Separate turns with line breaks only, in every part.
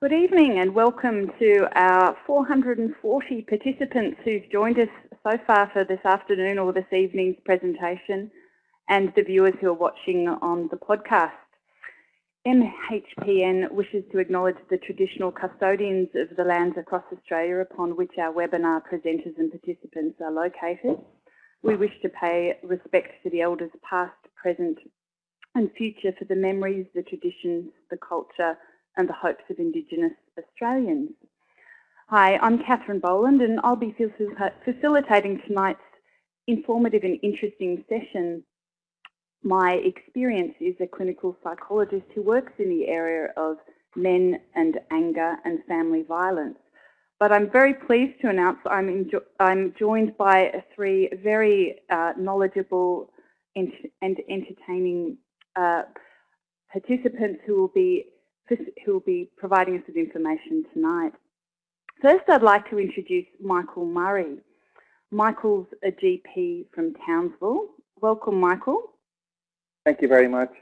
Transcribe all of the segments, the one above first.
Good evening and welcome to our 440 participants who've joined us so far for this afternoon or this evening's presentation and the viewers who are watching on the podcast. MHPN wishes to acknowledge the traditional custodians of the lands across Australia upon which our webinar presenters and participants are located. We wish to pay respect to the elders past, present and future for the memories, the traditions, the culture and the hopes of Indigenous Australians. Hi, I'm Catherine Boland and I'll be facilitating tonight's informative and interesting session. My experience is a clinical psychologist who works in the area of men and anger and family violence. But I'm very pleased to announce I'm, I'm joined by three very uh, knowledgeable and, and entertaining uh, participants who will be who will be providing us with information tonight. First, I'd like to introduce Michael Murray. Michael's a GP from Townsville. Welcome, Michael.
Thank you very much.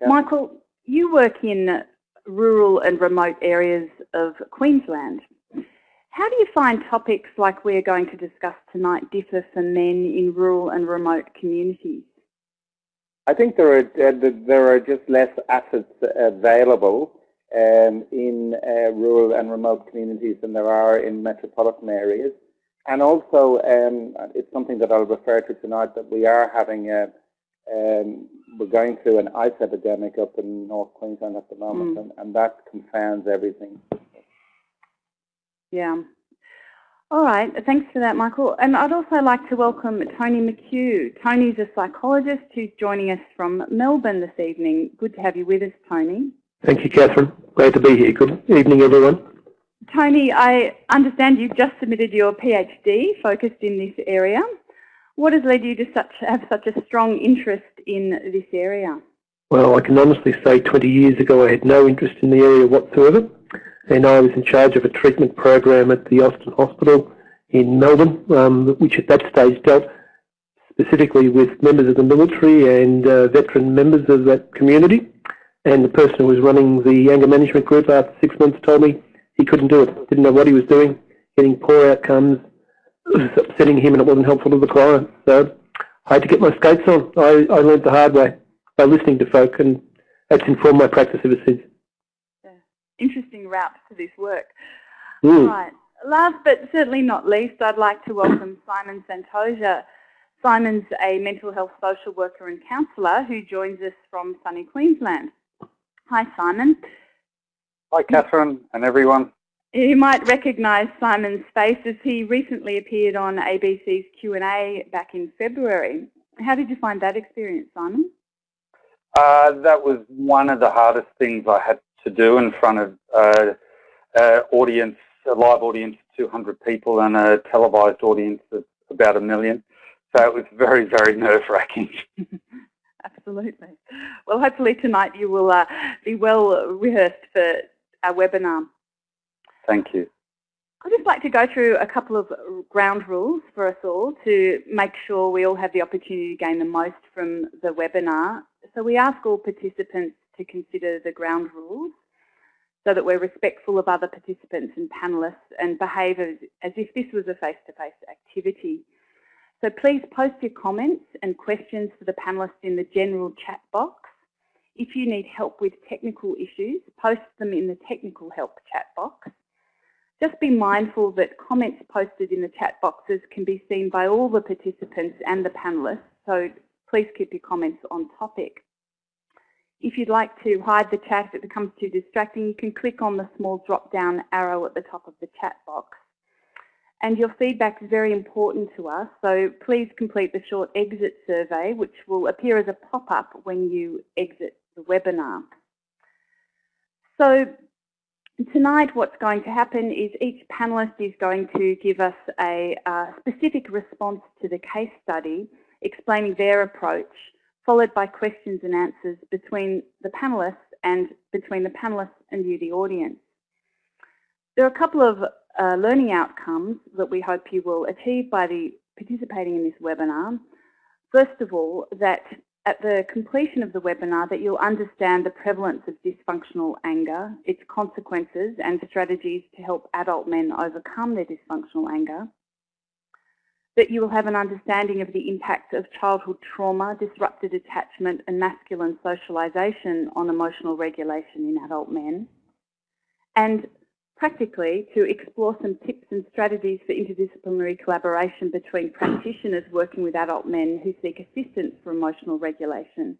Yeah. Michael, you work in rural and remote areas of Queensland. How do you find topics like we're going to discuss tonight differ for men in rural and remote communities?
I think there are uh, there are just less assets available um, in uh, rural and remote communities than there are in metropolitan areas. And also, um, it's something that I'll refer to tonight that we are having a, um, we're going through an ice epidemic up in North Queensland at the moment, mm. and, and that confounds everything.
Yeah. All right, thanks for that, Michael. And I'd also like to welcome Tony McHugh. Tony's a psychologist who's joining us from Melbourne this evening. Good to have you with us, Tony.
Thank you, Catherine. Great to be here. Good evening, everyone.
Tony, I understand you've just submitted your PhD focused in this area. What has led you to such, have such a strong interest in this area?
Well, I can honestly say 20 years ago I had no interest in the area whatsoever and I was in charge of a treatment program at the Austin Hospital in Melbourne, um, which at that stage dealt specifically with members of the military and uh, veteran members of that community. And the person who was running the anger management group after six months told me he couldn't do it, didn't know what he was doing, getting poor outcomes, it was upsetting him and it wasn't helpful to the client. So I had to get my skates on. I, I learned the hard way by listening to folk and that's informed my practice ever since
interesting route to this work. Mm. Right. Last but certainly not least, I'd like to welcome Simon Santosha. Simon's a mental health social worker and counsellor who joins us from sunny Queensland. Hi, Simon.
Hi, Catherine and everyone.
You might recognise Simon's face as he recently appeared on ABC's Q&A back in February. How did you find that experience, Simon?
Uh, that was one of the hardest things I had to do in front of uh, uh, audience, a live audience of 200 people and a televised audience of about a million. So it was very, very nerve-wracking.
Absolutely. Well, hopefully tonight you will uh, be well rehearsed for our webinar.
Thank you.
I'd just like to go through a couple of ground rules for us all to make sure we all have the opportunity to gain the most from the webinar. So we ask all participants to consider the ground rules so that we're respectful of other participants and panellists and behave as, as if this was a face-to-face -face activity. So please post your comments and questions for the panellists in the general chat box. If you need help with technical issues, post them in the technical help chat box. Just be mindful that comments posted in the chat boxes can be seen by all the participants and the panellists, so please keep your comments on topic. If you'd like to hide the chat if it becomes too distracting, you can click on the small drop-down arrow at the top of the chat box. And your feedback is very important to us, so please complete the short exit survey, which will appear as a pop-up when you exit the webinar. So tonight what's going to happen is each panellist is going to give us a, a specific response to the case study, explaining their approach followed by questions and answers between the panellists and between the panellists and you, the audience. There are a couple of uh, learning outcomes that we hope you will achieve by the participating in this webinar. First of all, that at the completion of the webinar that you'll understand the prevalence of dysfunctional anger, its consequences and strategies to help adult men overcome their dysfunctional anger, that you will have an understanding of the impact of childhood trauma, disrupted attachment and masculine socialisation on emotional regulation in adult men, and practically to explore some tips and strategies for interdisciplinary collaboration between practitioners working with adult men who seek assistance for emotional regulation.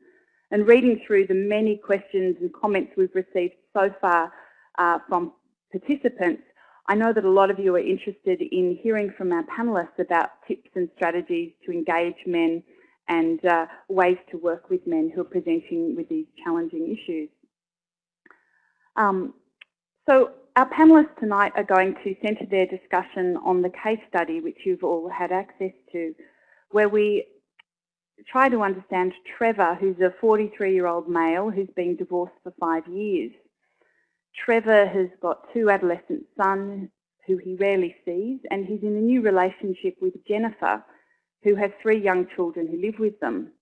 And reading through the many questions and comments we've received so far uh, from participants, I know that a lot of you are interested in hearing from our panellists about tips and strategies to engage men and uh, ways to work with men who are presenting with these challenging issues. Um, so our panellists tonight are going to centre their discussion on the case study which you've all had access to, where we try to understand Trevor, who's a 43-year-old male who's been divorced for five years. Trevor has got two adolescent sons who he rarely sees, and he's in a new relationship with Jennifer, who has three young children who live with them.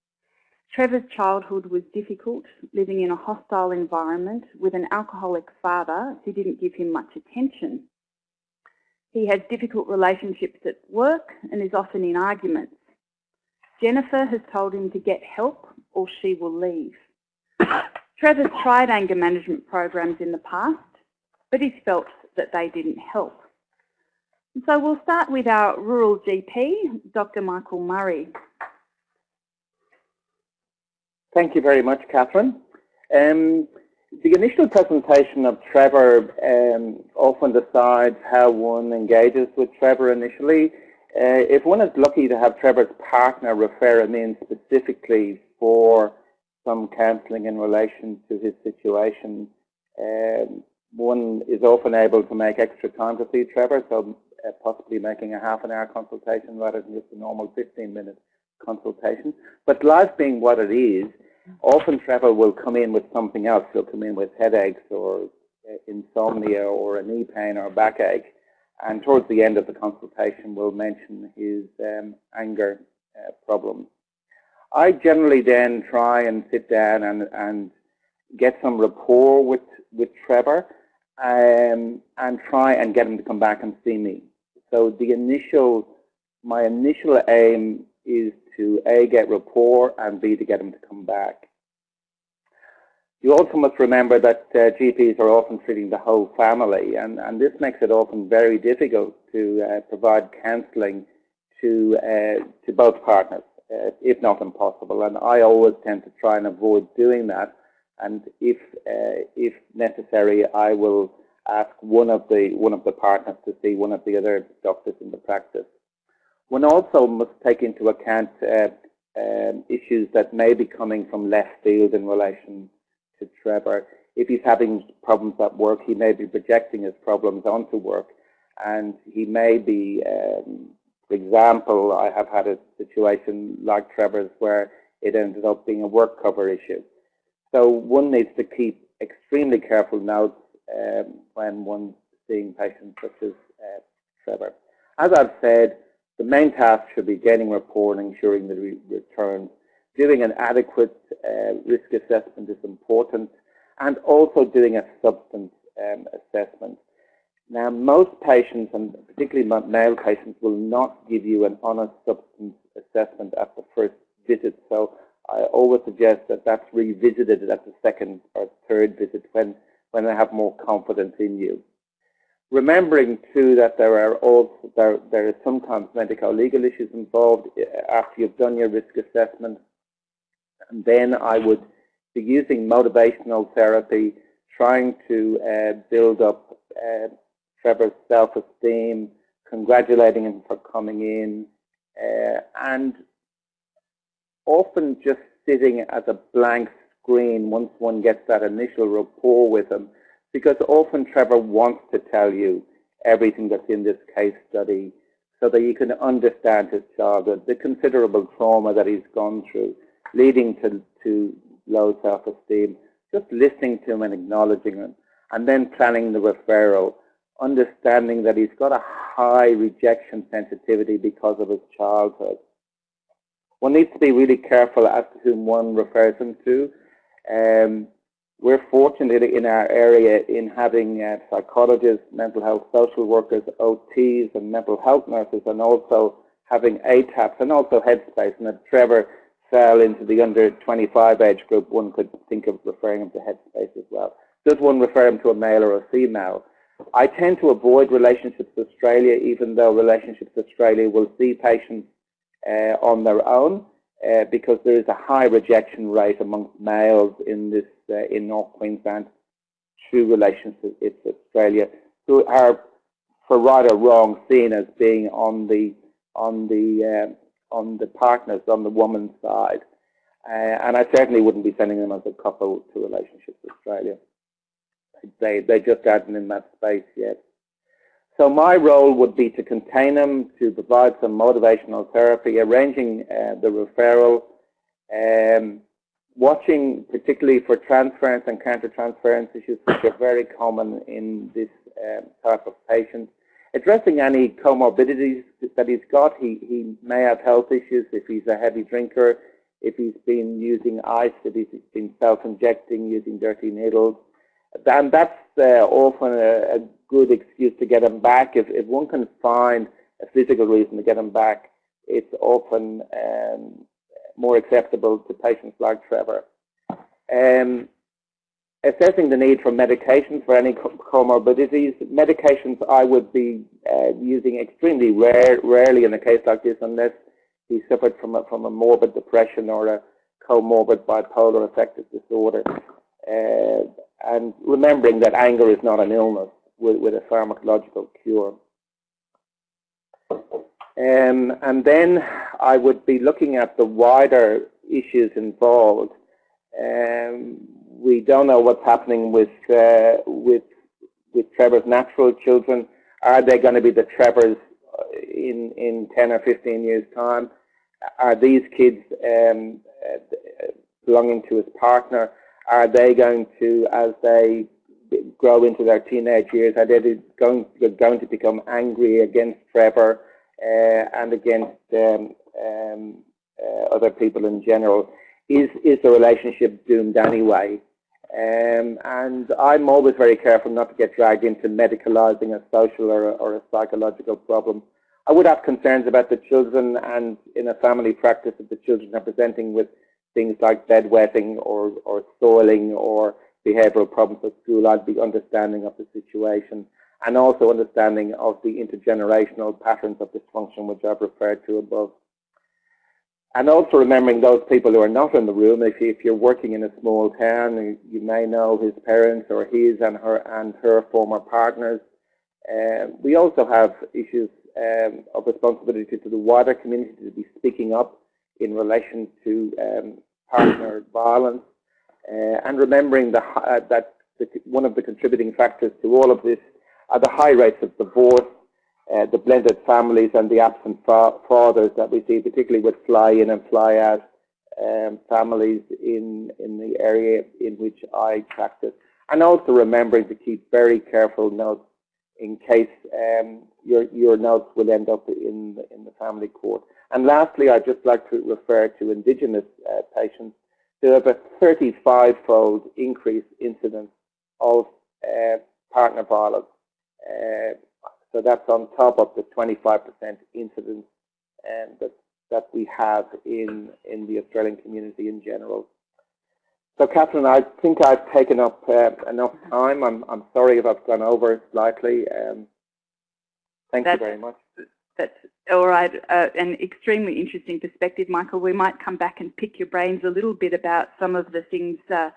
Trevor's childhood was difficult, living in a hostile environment with an alcoholic father who didn't give him much attention. He has difficult relationships at work and is often in arguments. Jennifer has told him to get help or she will leave. Trevor's tried anger management programs in the past, but he's felt that they didn't help. So we'll start with our rural GP, Dr Michael Murray.
Thank you very much, Catherine. Um, the initial presentation of Trevor um, often decides how one engages with Trevor initially. Uh, if one is lucky to have Trevor's partner refer him in specifically for some counselling in relation to his situation, um, one is often able to make extra time to see Trevor, so uh, possibly making a half an hour consultation rather than just a normal 15 minute consultation. But life being what it is, often Trevor will come in with something else. He'll come in with headaches or uh, insomnia or a knee pain or a backache. And towards the end of the consultation, we'll mention his um, anger uh. I generally then try and sit down and, and get some rapport with, with Trevor um, and try and get him to come back and see me. So the initial, my initial aim is to A, get rapport, and B, to get him to come back. You also must remember that uh, GPs are often treating the whole family, and, and this makes it often very difficult to uh, provide counselling to, uh, to both partners, if not impossible. And I always tend to try and avoid doing that. And if, uh, if necessary, I will ask one of the one of the partners to see one of the other doctors in the practice. One also must take into account uh, um, issues that may be coming from left field in relation to Trevor. If he's having problems at work, he may be projecting his problems onto work, and he may be, um, example, I have had a situation like Trevor's where it ended up being a work cover issue. So one needs to keep extremely careful notes um, when one's seeing patients such as uh, Trevor. As I've said, the main task should be getting rapport and ensuring the re returns. Doing an adequate uh, risk assessment is important and also doing a substance um, assessment. Now, most patients, and particularly male patients, will not give you an honest substance assessment at the first visit. So I always suggest that that's revisited at the second or third visit when, when they have more confidence in you. Remembering too that there are also there there is sometimes medical legal issues involved eh, after you've done your risk assessment, and then I would be using motivational therapy, trying to uh, build up uh, Trevor's self-esteem, congratulating him for coming in, uh, and often just sitting as a blank screen once one gets that initial rapport with him because often Trevor wants to tell you everything that's in this case study so that you can understand his childhood, the considerable trauma that he's gone through, leading to, to low self-esteem, just listening to him and acknowledging him, and then planning the referral, understanding that he's got a high rejection sensitivity because of his childhood. one needs to be really careful as to whom one refers them to. Um, we're fortunate in our area in having uh, psychologists, mental health social workers, OTs and mental health nurses and also having ATAPs and also Headspace. And if Trevor fell into the under 25 age group, one could think of referring him to Headspace as well. Does one refer him to a male or a female? I tend to avoid Relationships Australia, even though Relationships Australia will see patients uh, on their own uh, because there is a high rejection rate amongst males in this uh, in North Queensland through Relationships Australia, who are, for right or wrong, seen as being on the on the uh, on the partners on the woman's side. Uh, and I certainly wouldn't be sending them as a couple to Relationships Australia. They they just aren't in that space yet. So my role would be to contain them, to provide some motivational therapy, arranging uh, the referral, um, watching particularly for transference and counter-transference issues which are very common in this um, type of patient. Addressing any comorbidities that he's got, he, he may have health issues if he's a heavy drinker, if he's been using ice, if he's been self-injecting using dirty needles, and that's uh, often a, a, good excuse to get them back. If, if one can find a physical reason to get them back, it's often um, more acceptable to patients like Trevor. Um, assessing the need for medications for any comorbidities. Medications I would be uh, using extremely rare, rarely in a case like this unless he suffered from a, from a morbid depression or a comorbid bipolar affective disorder. Uh, and remembering that anger is not an illness with, with a pharmacological cure. Um, and then I would be looking at the wider issues involved. Um, we don't know what's happening with uh, with with Trevor's natural children. Are they going to be the Trevors in in 10 or 15 years time? Are these kids um, uh, belonging to his partner? Are they going to, as they grow into their teenage years, are they going, going to become angry against Trevor uh, and against um, um, uh, other people in general? Is, is the relationship doomed anyway? Um, and I'm always very careful not to get dragged into medicalizing a social or a, or a psychological problem. I would have concerns about the children and in a family practice if the children are presenting with things like bedwetting or, or soiling or behavioural problems at school, I'd be understanding of the situation and also understanding of the intergenerational patterns of dysfunction which I've referred to above. And also remembering those people who are not in the room, if, if you're working in a small town, you may know his parents or his and her and her former partners. Um, we also have issues um, of responsibility to the wider community to be speaking up in relation to um, partner violence, uh, and remembering the, uh, that the, one of the contributing factors to all of this are the high rates of divorce, uh, the blended families and the absent fa fathers that we see, particularly with fly-in and fly-out um, families in, in the area in which I practice. And also remembering to keep very careful notes in case um, your, your notes will end up in the, in the family court. And lastly, I'd just like to refer to Indigenous uh, patients. There have a 35-fold increase incidence of uh, partner violence. Uh, so that's on top of the 25% incidence um, that, that we have in, in the Australian community in general. So Catherine, I think I've taken up uh, enough time. I'm, I'm sorry if I've gone over slightly. Um, thank
that's,
you very much.
That's all right. Uh, an extremely interesting perspective, Michael. We might come back and pick your brains a little bit about some of the things uh,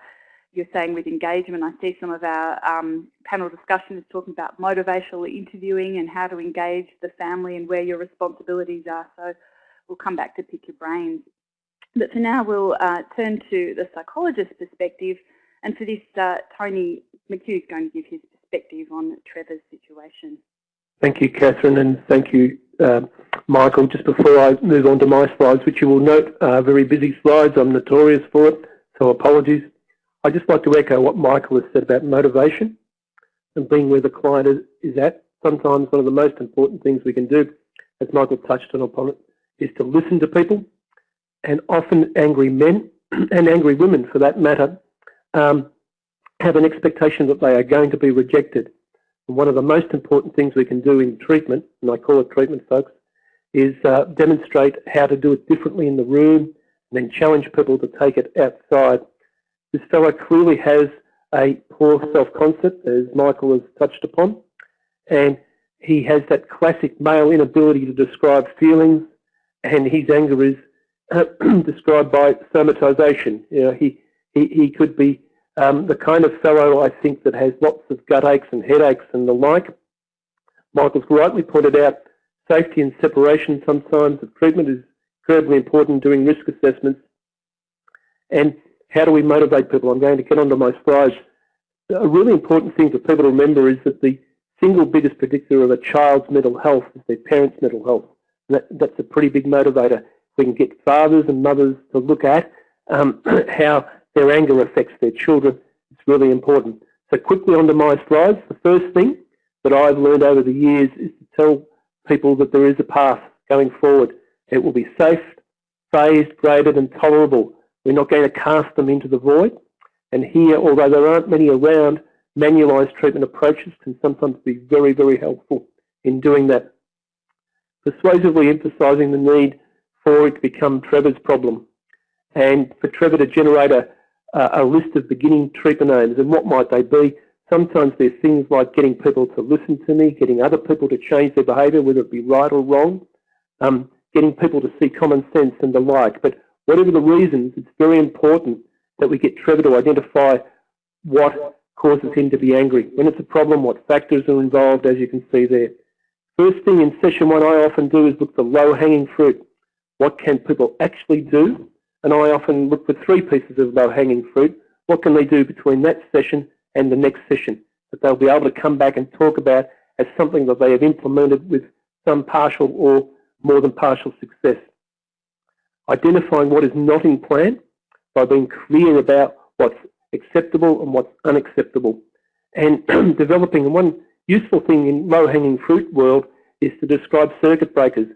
you're saying with engagement. I see some of our um, panel discussion is talking about motivational interviewing and how to engage the family and where your responsibilities are. So we'll come back to pick your brains. But for now, we'll uh, turn to the psychologist's perspective. And for this, uh, Tony McHugh is going to give his perspective on Trevor's situation.
Thank you, Catherine, and thank you, uh, Michael. Just before I move on to my slides, which you will note are very busy slides, I'm notorious for it, so apologies. I'd just like to echo what Michael has said about motivation and being where the client is, is at. Sometimes one of the most important things we can do, as Michael touched on upon it, is to listen to people and often angry men and angry women for that matter um, have an expectation that they are going to be rejected. One of the most important things we can do in treatment, and I call it treatment folks, is uh, demonstrate how to do it differently in the room and then challenge people to take it outside. This fellow clearly has a poor self-concept, as Michael has touched upon, and he has that classic male inability to describe feelings, and his anger is described by somatization. You know, he, he, he could be um, the kind of fellow, I think, that has lots of gut aches and headaches and the like. Michael's rightly pointed out safety and separation sometimes of treatment is incredibly important doing risk assessments. And how do we motivate people? I'm going to get onto my slides. A really important thing for people to remember is that the single biggest predictor of a child's mental health is their parents' mental health. That, that's a pretty big motivator. We can get fathers and mothers to look at um, how their anger affects their children. It's really important. So quickly onto my slides. The first thing that I've learned over the years is to tell people that there is a path going forward. It will be safe, phased, graded and tolerable. We're not going to cast them into the void. And here, although there aren't many around, manualised treatment approaches can sometimes be very, very helpful in doing that. Persuasively emphasising the need for it to become Trevor's problem and for Trevor to generate a, a list of beginning treatment aims and what might they be. Sometimes there's things like getting people to listen to me, getting other people to change their behaviour, whether it be right or wrong, um, getting people to see common sense and the like. But whatever the reasons, it's very important that we get Trevor to identify what causes him to be angry. When it's a problem, what factors are involved, as you can see there. First thing in session one I often do is look for low-hanging fruit. What can people actually do and I often look for three pieces of low-hanging fruit. What can they do between that session and the next session that they'll be able to come back and talk about as something that they have implemented with some partial or more than partial success. Identifying what is not in plan by being clear about what's acceptable and what's unacceptable. And developing one useful thing in low-hanging fruit world is to describe circuit breakers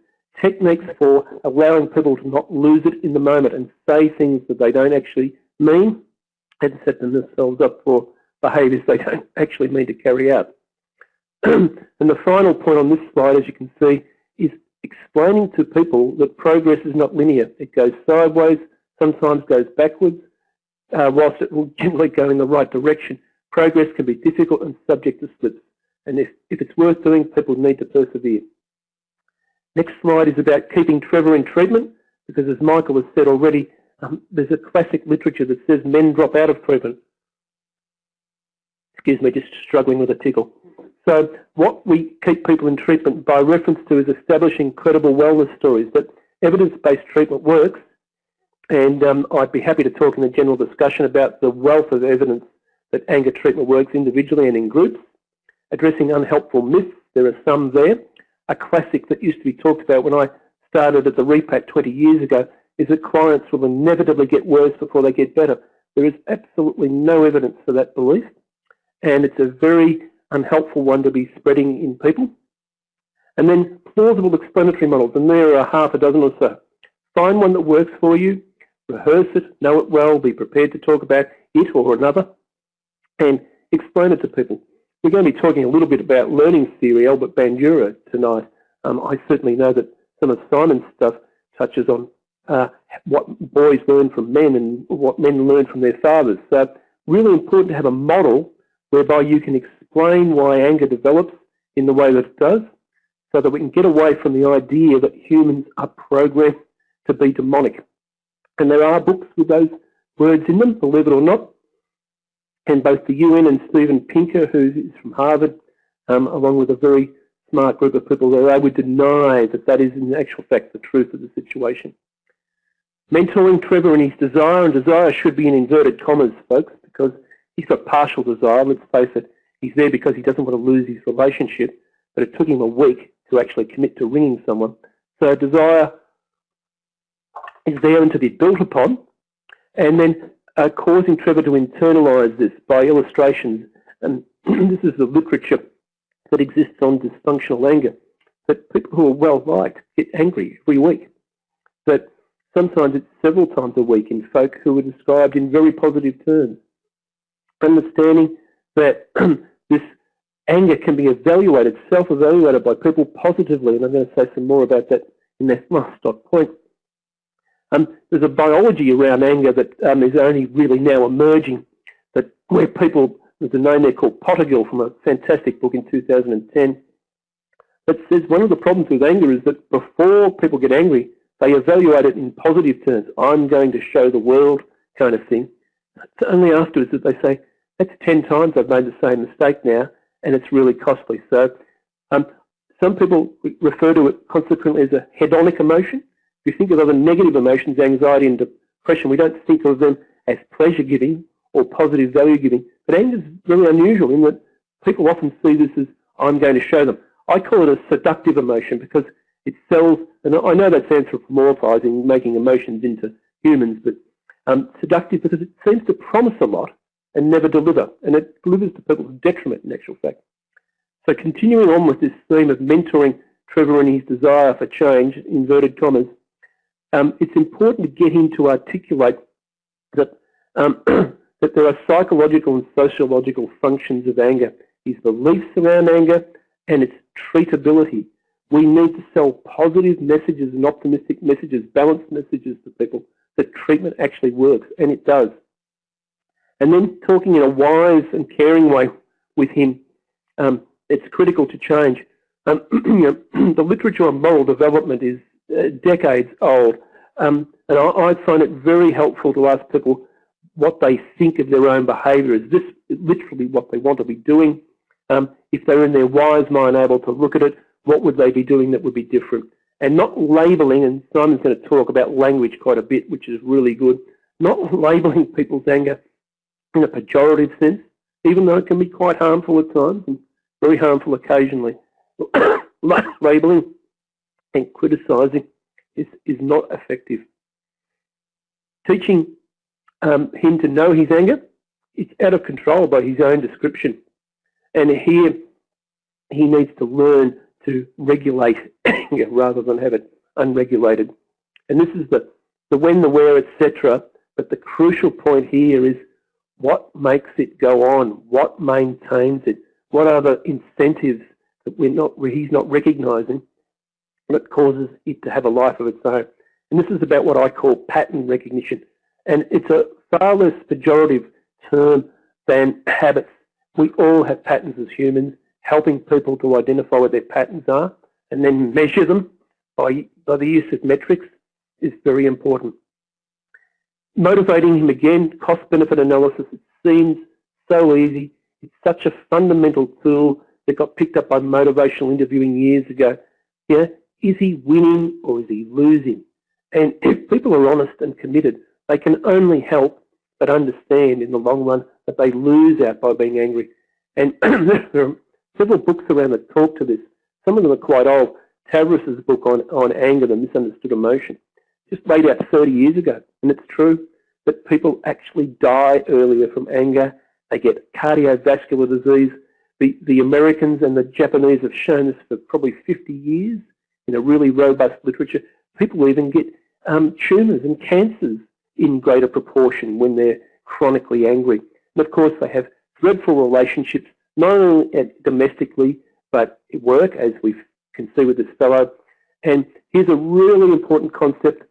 techniques for allowing people to not lose it in the moment and say things that they don't actually mean and set themselves up for behaviours they don't actually mean to carry out. and the final point on this slide, as you can see, is explaining to people that progress is not linear. It goes sideways, sometimes goes backwards, uh, whilst it will generally go in the right direction. Progress can be difficult and subject to slips. And if, if it's worth doing, people need to persevere. Next slide is about keeping Trevor in treatment, because as Michael has said already, um, there's a classic literature that says men drop out of treatment. Excuse me, just struggling with a tickle. So what we keep people in treatment by reference to is establishing credible wellness stories, that evidence-based treatment works, and um, I'd be happy to talk in the general discussion about the wealth of evidence that anger treatment works individually and in groups. Addressing unhelpful myths, there are some there, a classic that used to be talked about when I started at the REPAT 20 years ago is that clients will inevitably get worse before they get better. There is absolutely no evidence for that belief, and it's a very unhelpful one to be spreading in people. And then plausible explanatory models, and there are half a dozen or so. Find one that works for you, rehearse it, know it well, be prepared to talk about it or another, and explain it to people. We're going to be talking a little bit about learning theory, Albert Bandura, tonight. Um, I certainly know that some of Simon's stuff touches on uh, what boys learn from men and what men learn from their fathers. So really important to have a model whereby you can explain why anger develops in the way that it does so that we can get away from the idea that humans are programmed to be demonic. And there are books with those words in them, believe it or not and both the UN and Steven Pinker, who is from Harvard, um, along with a very smart group of people, there, they would deny that that is in actual fact the truth of the situation. Mentoring Trevor and his desire, and desire should be in inverted commas, folks, because he's got partial desire, let's face it. He's there because he doesn't want to lose his relationship, but it took him a week to actually commit to ringing someone. So desire is there and to be built upon. And then uh, causing Trevor to internalise this by illustrations. And this is the literature that exists on dysfunctional anger. That people who are well liked get angry every week. That sometimes it's several times a week in folk who are described in very positive terms. Understanding that this anger can be evaluated, self-evaluated by people positively, and I'm going to say some more about that in that last dot point. Um, there's a biology around anger that um, is only really now emerging, that where people, there's a name there called Potegal from a fantastic book in 2010, that says one of the problems with anger is that before people get angry, they evaluate it in positive terms. I'm going to show the world kind of thing. It's only afterwards that they say, that's 10 times I've made the same mistake now, and it's really costly. So um, some people refer to it consequently as a hedonic emotion. You think of other negative emotions, anxiety and depression, we don't think of them as pleasure-giving or positive value-giving. But anger is really unusual in that people often see this as, I'm going to show them. I call it a seductive emotion because it sells, and I know that's anthropomorphizing, making emotions into humans, but um, seductive because it seems to promise a lot and never deliver, and it delivers to people's detriment in actual fact. So continuing on with this theme of mentoring Trevor and his desire for change, inverted commas, um, it's important to get him to articulate that, um, that there are psychological and sociological functions of anger, his beliefs around anger, and its treatability. We need to sell positive messages and optimistic messages, balanced messages to people that treatment actually works, and it does. And then talking in a wise and caring way with him, um, it's critical to change. Um, the literature on moral development is decades old, um, and I, I, find it very helpful to ask people what they think of their own behaviour. Is this literally what they want to be doing? Um, if they're in their wise mind able to look at it, what would they be doing that would be different? And not labelling, and Simon's going to talk about language quite a bit, which is really good, not labelling people's anger in a pejorative sense, even though it can be quite harmful at times and very harmful occasionally. labelling and criticising is, is not effective. Teaching um, him to know his anger, it's out of control by his own description. And here he needs to learn to regulate anger rather than have it unregulated. And this is the, the when, the where, etc. But the crucial point here is what makes it go on? What maintains it? What are the incentives that we're not, he's not recognising that causes it to have a life of its own? And this is about what I call pattern recognition. And it's a far less pejorative term than habits. We all have patterns as humans. Helping people to identify what their patterns are and then measure them by, by the use of metrics is very important motivating him again, cost-benefit analysis, it seems so easy. It's such a fundamental tool that got picked up by motivational interviewing years ago. Yeah, is he winning or is he losing? And if people are honest and committed, they can only help but understand in the long run that they lose out by being angry. And there are several books around that talk to this. Some of them are quite old. Tavris's book on, on anger, the misunderstood emotion just laid out 30 years ago. And it's true that people actually die earlier from anger. They get cardiovascular disease. The, the Americans and the Japanese have shown this for probably 50 years in a really robust literature. People even get um, tumours and cancers in greater proportion when they're chronically angry. And of course, they have dreadful relationships, not only domestically, but at work, as we can see with this fellow. And here's a really important concept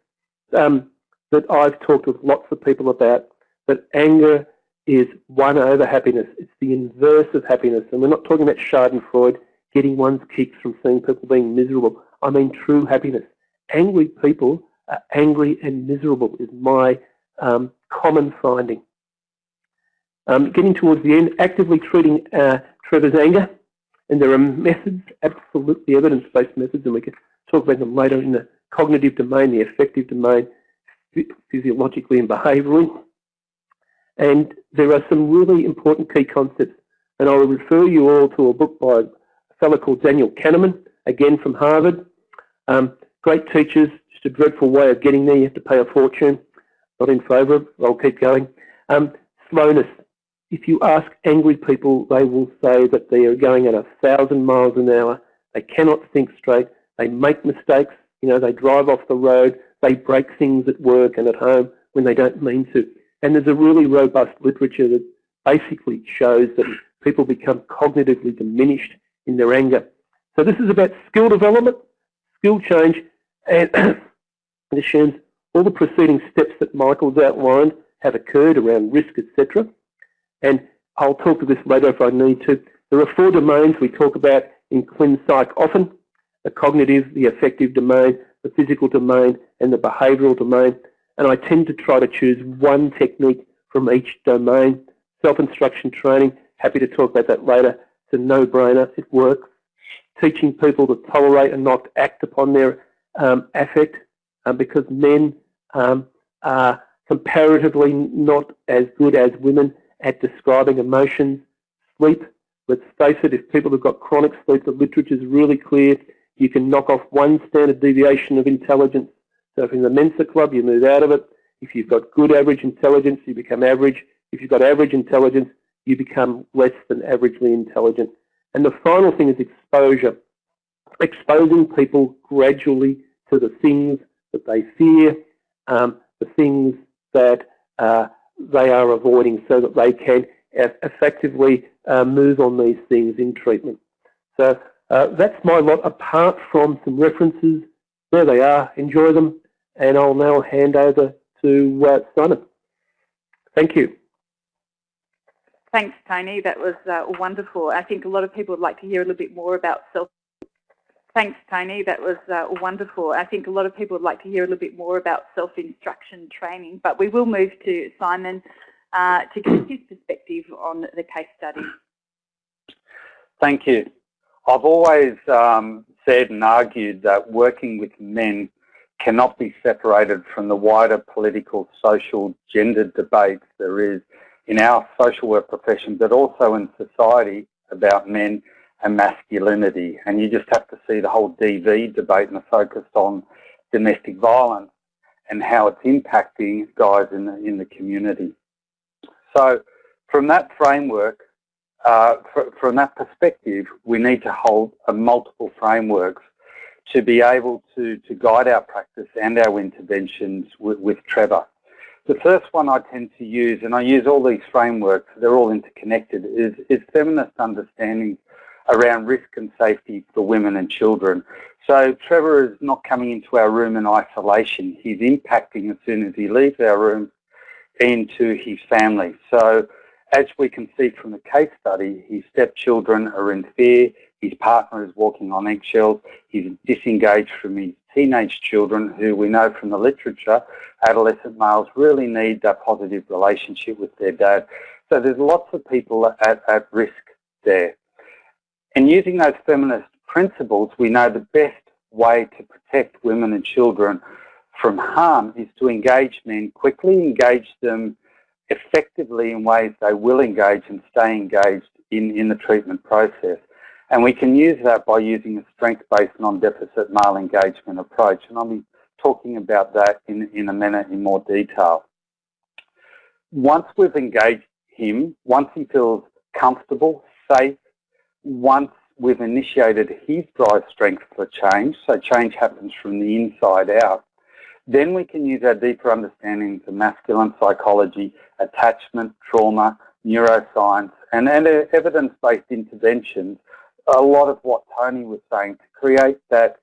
um, that I've talked with lots of people about, that anger is one over happiness. It's the inverse of happiness. And we're not talking about Schadenfreude, getting one's kicks from seeing people being miserable. I mean true happiness. Angry people are angry and miserable is my um, common finding. Um, getting towards the end, actively treating uh, Trevor's anger. And there are methods, absolutely evidence-based methods, and we can talk about them later in the cognitive domain, the affective domain, physiologically and behaviourally. And there are some really important key concepts. And I will refer you all to a book by a fellow called Daniel Kahneman, again from Harvard. Um, great teachers, just a dreadful way of getting there. You have to pay a fortune. Not in favour of I'll keep going. Um, slowness. If you ask angry people, they will say that they are going at a thousand miles an hour. They cannot think straight. They make mistakes. You know, they drive off the road, they break things at work and at home when they don't mean to. And there's a really robust literature that basically shows that people become cognitively diminished in their anger. So this is about skill development, skill change, and it assumes all the preceding steps that Michael's outlined have occurred around risk, etc. And I'll talk to this later if I need to. There are four domains we talk about in ClinPsych often, the cognitive, the affective domain, the physical domain, and the behavioural domain. And I tend to try to choose one technique from each domain. Self-instruction training, happy to talk about that later. It's a no-brainer, it works. Teaching people to tolerate and not act upon their um, affect um, because men um, are comparatively not as good as women at describing emotions. Sleep, let's face it, if people have got chronic sleep, the literature is really clear. You can knock off one standard deviation of intelligence. So if you're in the Mensa Club, you move out of it. If you've got good average intelligence, you become average. If you've got average intelligence, you become less than averagely intelligent. And the final thing is exposure. Exposing people gradually to the things that they fear, um, the things that uh, they are avoiding so that they can effectively uh, move on these things in treatment. So uh, that's my lot, apart from some references. There they are, enjoy them, and I'll now hand over to uh, Simon. Thank you.
Thanks, Tony. That was uh, wonderful. I think a lot of people would like to hear a little bit more about self Thanks, Tony. That was uh, wonderful. I think a lot of people would like to hear a little bit more about self-instruction training, but we will move to Simon uh, to give his perspective on the case study.
Thank you. I've always um, said and argued that working with men cannot be separated from the wider political, social, gender debates there is in our social work profession, but also in society about men and masculinity. And you just have to see the whole DV debate and the focus on domestic violence and how it's impacting guys in the, in the community. So from that framework, uh, from that perspective, we need to hold multiple frameworks to be able to, to guide our practice and our interventions with, with Trevor. The first one I tend to use, and I use all these frameworks, they're all interconnected, is, is feminist understanding around risk and safety for women and children. So Trevor is not coming into our room in isolation. He's impacting as soon as he leaves our room into his family. So as we can see from the case study, his stepchildren are in fear, his partner is walking on eggshells, he's disengaged from his teenage children who we know from the literature, adolescent males really need that positive relationship with their dad. So there's lots of people at, at risk there. And using those feminist principles, we know the best way to protect women and children from harm is to engage men quickly, engage them effectively in ways they will engage and stay engaged in, in the treatment process. And we can use that by using a strength-based non-deficit male engagement approach. And I'll be talking about that in, in a minute in more detail. Once we've engaged him, once he feels comfortable, safe, once we've initiated his drive strength for change, so change happens from the inside out, then we can use our deeper understandings of masculine psychology, attachment, trauma, neuroscience, and, and evidence-based interventions, a lot of what Tony was saying, to create that,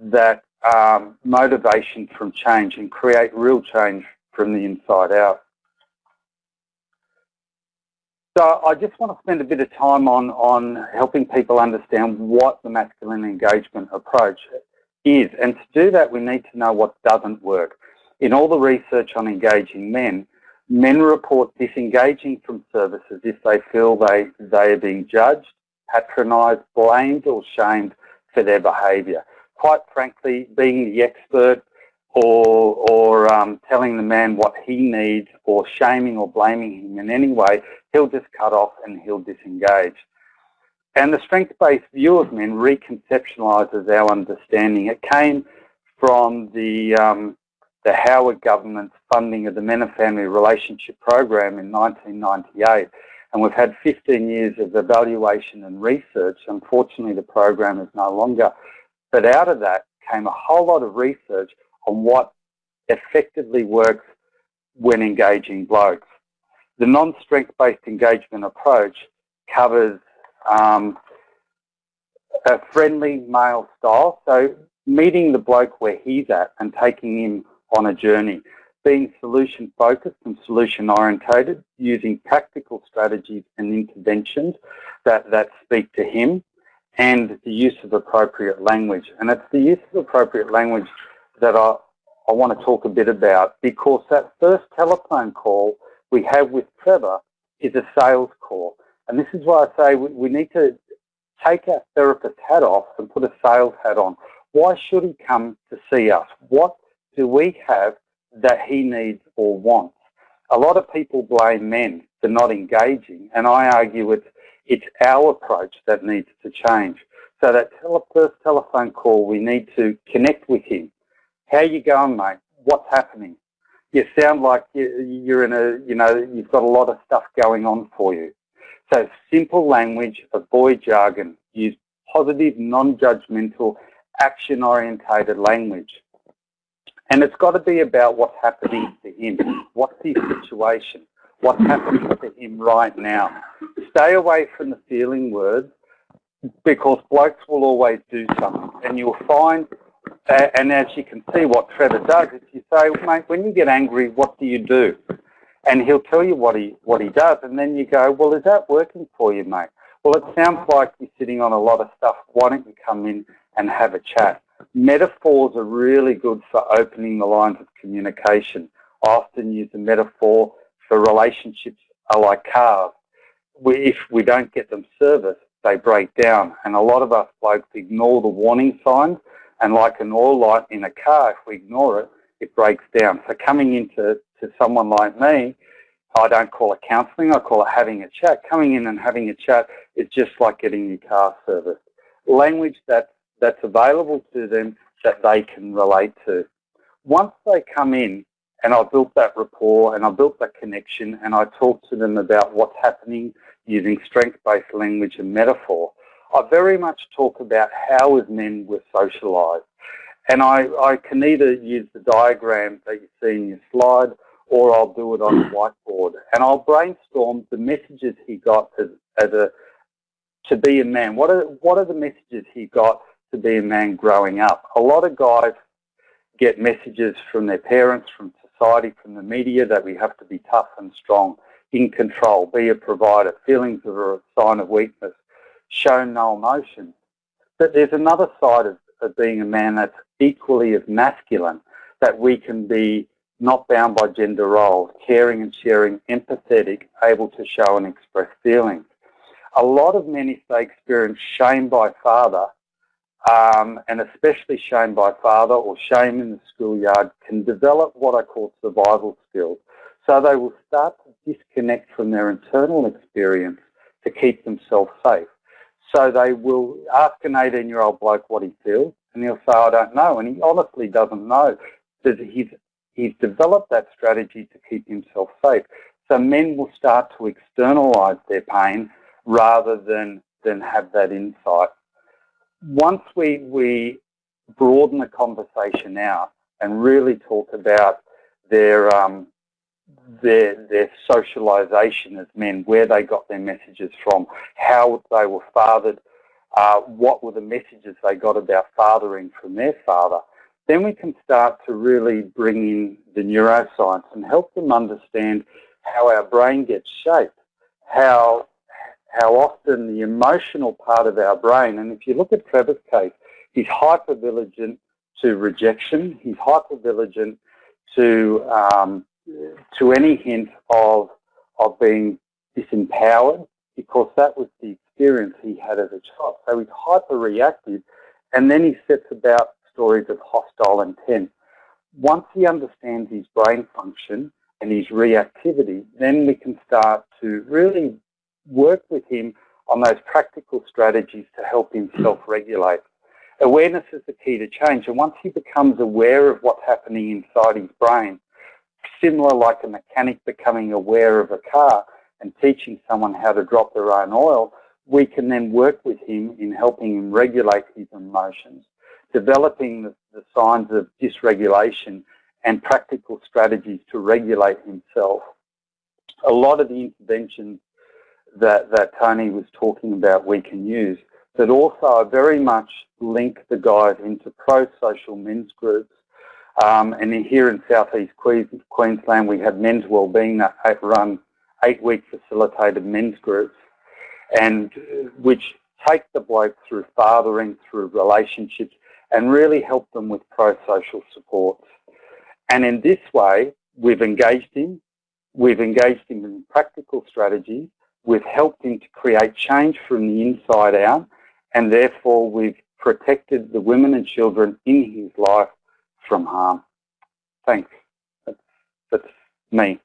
that um, motivation from change and create real change from the inside out. So I just want to spend a bit of time on, on helping people understand what the masculine engagement approach is. And to do that, we need to know what doesn't work. In all the research on engaging men, men report disengaging from services if they feel they, they are being judged, patronised, blamed or shamed for their behaviour. Quite frankly, being the expert or, or um, telling the man what he needs or shaming or blaming him in any way, he'll just cut off and he'll disengage. And the strength-based view of men reconceptualises our understanding. It came from the, um, the Howard government's funding of the Men and Family Relationship Program in 1998. And we've had 15 years of evaluation and research. Unfortunately, the program is no longer. But out of that came a whole lot of research on what effectively works when engaging blokes. The non-strength-based engagement approach covers um, a friendly male style, so meeting the bloke where he's at and taking him on a journey, being solution focused and solution orientated, using practical strategies and interventions that, that speak to him, and the use of appropriate language. And it's the use of appropriate language that I, I want to talk a bit about because that first telephone call we have with Trevor is a sales call. And this is why I say we, we need to take our therapist hat off and put a sales hat on. Why should he come to see us? What do we have that he needs or wants? A lot of people blame men for not engaging, and I argue it's, it's our approach that needs to change. So that tele first telephone call, we need to connect with him. How you going, mate? What's happening? You sound like you're in a, you know, you've got a lot of stuff going on for you. So simple language, avoid jargon, use positive, non-judgmental, action-orientated language. And it's got to be about what's happening to him. What's his situation? What's happening to him right now? Stay away from the feeling words because blokes will always do something. And you'll find, uh, and as you can see what Trevor does, if you say, mate, when you get angry, what do you do? And he'll tell you what he, what he does. And then you go, well, is that working for you, mate? Well, it sounds like you're sitting on a lot of stuff. Why don't you come in and have a chat? Metaphors are really good for opening the lines of communication. I often use a metaphor for relationships are like cars. We, if we don't get them serviced, they break down. And a lot of us blokes ignore the warning signs. And like an oil light in a car, if we ignore it, it breaks down. So coming into to someone like me, I don't call it counselling, I call it having a chat. Coming in and having a chat is just like getting your car serviced. Language that, that's available to them that they can relate to. Once they come in and I built that rapport and I built that connection and I talk to them about what's happening using strength-based language and metaphor, I very much talk about how as men we're socialised. And I, I can either use the diagram that you see in your slide or I'll do it on a whiteboard. And I'll brainstorm the messages he got as, as a to be a man. What are what are the messages he got to be a man growing up? A lot of guys get messages from their parents, from society, from the media that we have to be tough and strong, in control, be a provider. Feelings are a sign of weakness. Show no emotion. But there's another side of, of being a man that's equally as masculine, that we can be not bound by gender roles, caring and sharing, empathetic, able to show and express feelings. A lot of men, if they experience shame by father, um, and especially shame by father or shame in the schoolyard, can develop what I call survival skills. So they will start to disconnect from their internal experience to keep themselves safe. So they will ask an 18-year-old bloke what he feels, and he'll say, I don't know. And he honestly doesn't know. That he's, he's developed that strategy to keep himself safe. So men will start to externalize their pain rather than, than have that insight. Once we, we broaden the conversation out and really talk about their, um, their, their socialization as men, where they got their messages from, how they were fathered, uh, what were the messages they got about fathering from their father, then we can start to really bring in the neuroscience and help them understand how our brain gets shaped, how, how often the emotional part of our brain, and if you look at Trevor's case, he's hypervigilant to rejection, he's hypervigilant to, um, to any hint of, of being disempowered because that was the experience he had as a child. So he's hyper-reactive and then he sets about stories of hostile intent. Once he understands his brain function and his reactivity, then we can start to really work with him on those practical strategies to help him self-regulate. Awareness is the key to change, and once he becomes aware of what's happening inside his brain, similar like a mechanic becoming aware of a car and teaching someone how to drop their own oil, we can then work with him in helping him regulate his emotions, developing the, the signs of dysregulation and practical strategies to regulate himself. A lot of the interventions that, that Tony was talking about we can use, but also very much link the guys into pro-social men's groups. Um, and here in southeast Queensland, we have men's wellbeing that run eight-week facilitated men's groups, and which take the bloke through fathering, through relationships, and really help them with pro-social supports. And in this way, we've engaged him, we've engaged him in practical strategies, we've helped him to create change from the inside out, and therefore we've protected the women and children in his life from harm. Thanks. That's, that's me.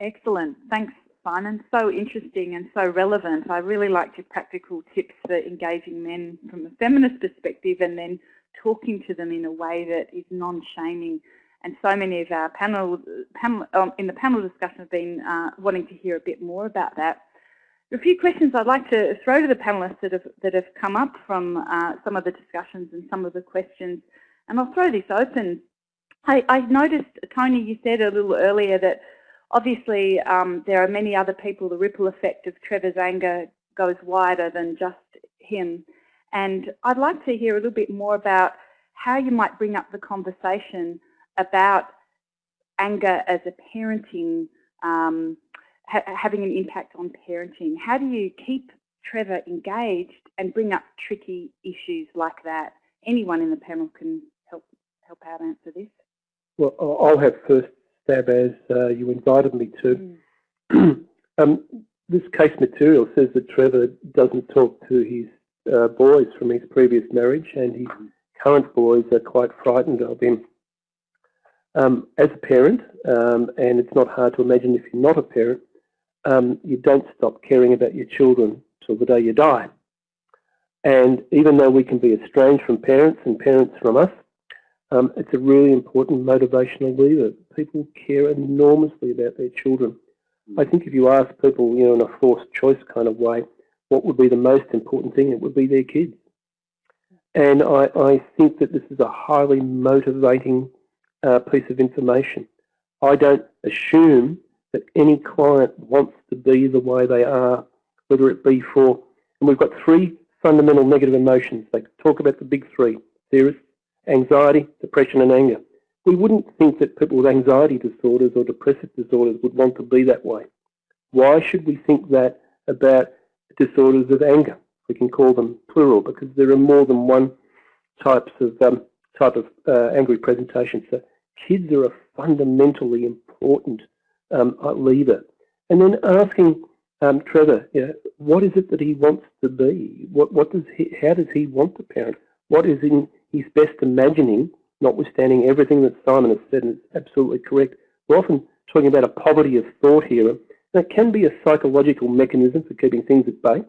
Excellent. Thanks, Simon. So interesting and so relevant. I really liked your practical tips for engaging men from a feminist perspective and then talking to them in a way that is non-shaming. And so many of our panel, panel um, in the panel discussion have been uh, wanting to hear a bit more about that. There are a few questions I'd like to throw to the panellists that have, that have come up from uh, some of the discussions and some of the questions. And I'll throw this open. I, I noticed, Tony, you said a little earlier that obviously um, there are many other people, the ripple effect of Trevor's anger goes wider than just him. And I'd like to hear a little bit more about how you might bring up the conversation about anger as a parenting, um, ha having an impact on parenting. How do you keep Trevor engaged and bring up tricky issues like that? Anyone in the panel can help help out answer this.
Well, I'll have first stab as uh, you invited me to. Mm. um, this case material says that Trevor doesn't talk to his uh, boys from his previous marriage and his current boys are quite frightened of him. Um, as a parent, um, and it's not hard to imagine if you're not a parent, um, you don't stop caring about your children till the day you die. And even though we can be estranged from parents and parents from us, um, it's a really important motivational lever. People care enormously about their children. I think if you ask people, you know, in a forced choice kind of way, what would be the most important thing, it would be their kids. And I, I think that this is a highly motivating uh, piece of information. I don't assume that any client wants to be the way they are, whether it be for, and we've got three fundamental negative emotions. They talk about the big three, theorists, anxiety, depression and anger. We wouldn't think that people with anxiety disorders or depressive disorders would want to be that way. Why should we think that about disorders of anger? We can call them plural because there are more than one types of um, type of uh, angry presentation. So kids are a fundamentally important um, lever. And then asking um, Trevor, you know, what is it that he wants to be? What, what does he, how does he want to parent? What is in his best imagining, notwithstanding everything that Simon has said, and it's absolutely correct. We're often talking about a poverty of thought here, and it can be a psychological mechanism for keeping things at bay.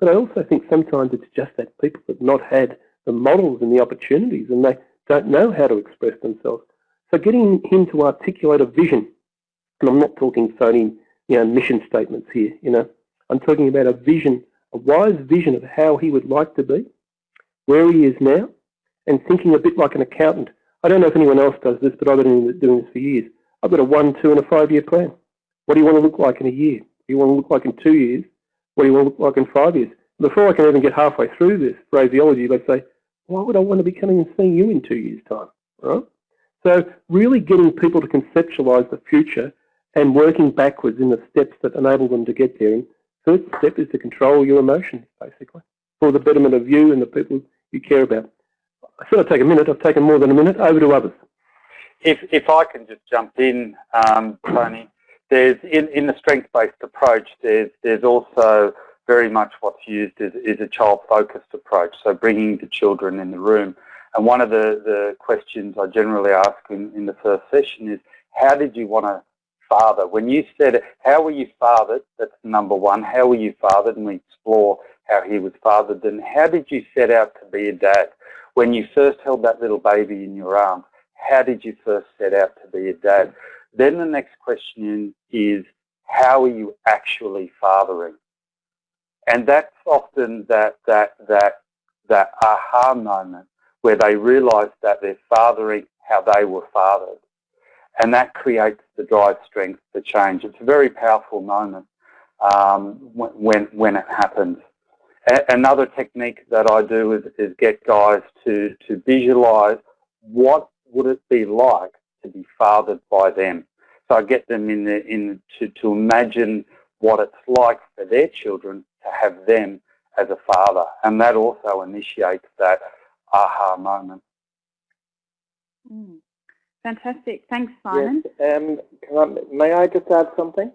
But I also think sometimes it's just that people have not had the models and the opportunities, and they don't know how to express themselves. So getting him to articulate a vision, and I'm not talking phony, you know, mission statements here, you know, I'm talking about a vision, a wise vision of how he would like to be, where he is now, and thinking a bit like an accountant. I don't know if anyone else does this, but I've been doing this for years. I've got a one, two, and a five-year plan. What do you want to look like in a year? What do you want to look like in two years? What do you want to look like in five years? Before I can even get halfway through this phraseology, they say, why would I want to be coming and seeing you in two years' time? Right? So really getting people to conceptualise the future and working backwards in the steps that enable them to get there. And first step is to control your emotions, basically, for the betterment of you and the people you care about. I said I'd take a minute. I've taken more than a minute. Over to others.
If, if I can just jump in, um, Tony, there's in, in the strength-based approach, there's, there's also very much what's used is, is a child-focused approach, so bringing the children in the room. And one of the, the questions I generally ask in, in the first session is, how did you want to father? When you said, how were you fathered? That's number one. How were you fathered? And we explore how he was fathered. Then how did you set out to be a dad? when you first held that little baby in your arms, how did you first set out to be a dad? Then the next question is, how are you actually fathering? And that's often that, that, that, that aha moment where they realize that they're fathering how they were fathered. And that creates the drive strength to change. It's a very powerful moment um, when, when it happens. A another technique that I do is, is get guys to, to visualize what would it be like to be fathered by them. So I get them in, the, in to, to imagine what it's like for their children to have them as a father. And that also initiates that aha moment.
Mm. Fantastic. Thanks, Simon.
Yes, um, I, may I just add something?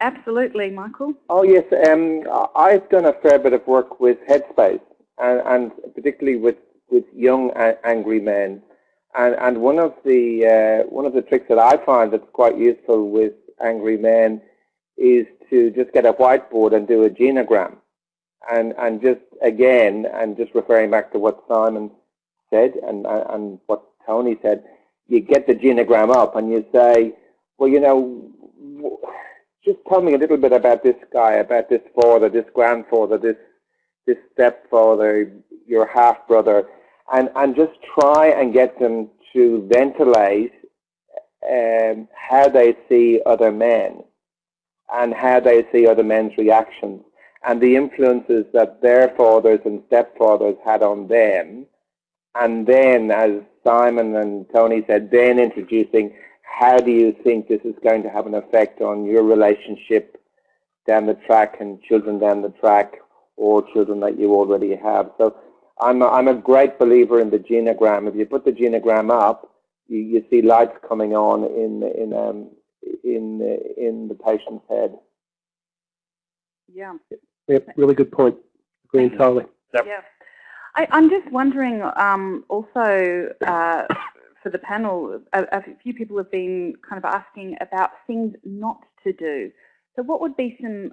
Absolutely, Michael.
Oh, yes. Um, I've done a fair bit of work with Headspace, and, and particularly with, with young angry men. And, and one of the uh, one of the tricks that I find that's quite useful with angry men is to just get a whiteboard and do a genogram, and and just again and just referring back to what Simon said and and what Tony said, you get the genogram up and you say, well, you know, just tell me a little bit about this guy, about this father, this grandfather, this this stepfather, your half brother, and and just try and get them to ventilate um, how they see other men and how they see other men's reactions and the influences that their fathers and stepfathers had on them. And then, as Simon and Tony said, then introducing how do you think this is going to have an effect on your relationship down the track and children down the track or children that you already have. So I'm a, I'm a great believer in the genogram. If you put the genogram up, you, you see lights coming on in in um, in in the patient's head.
Yeah.
Yep, really good point. Agree entirely.
Yep. Yeah. I, am just wondering um, also uh, for the panel, a, a, few people have been kind of asking about things not to do. So what would be some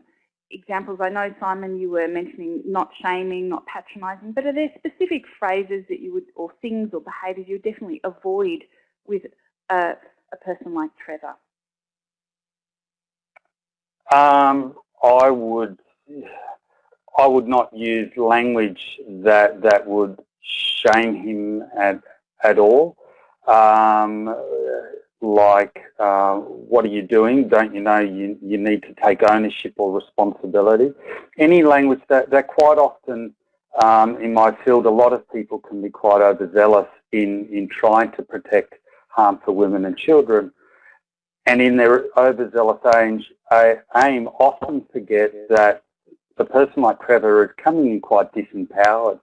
examples? I know, Simon, you were mentioning not shaming, not patronising, but are there specific phrases that you would, or things or behaviours you would definitely avoid with a, a person like Trevor?
Um, I would I would not use language that that would shame him at at all. Um, like, uh, what are you doing? Don't you know you, you need to take ownership or responsibility? Any language that, that quite often um, in my field, a lot of people can be quite overzealous in, in trying to protect harm for women and children. And in their overzealous aim, often forget that the person like Trevor is coming in quite disempowered,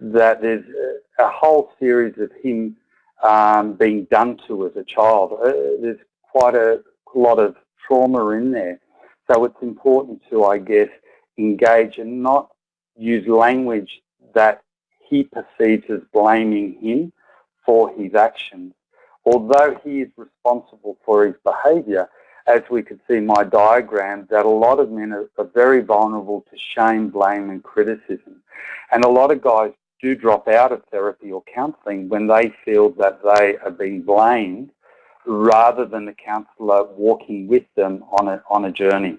that there's a whole series of him um, being done to as a child. Uh, there's quite a lot of trauma in there. So it's important to, I guess, engage and not use language that he perceives as blaming him for his actions. Although he is responsible for his behaviour, as we could see in my diagram, that a lot of men are, are very vulnerable to shame, blame and criticism. And a lot of guys do drop out of therapy or counselling when they feel that they are being blamed rather than the counsellor walking with them on a, on a journey.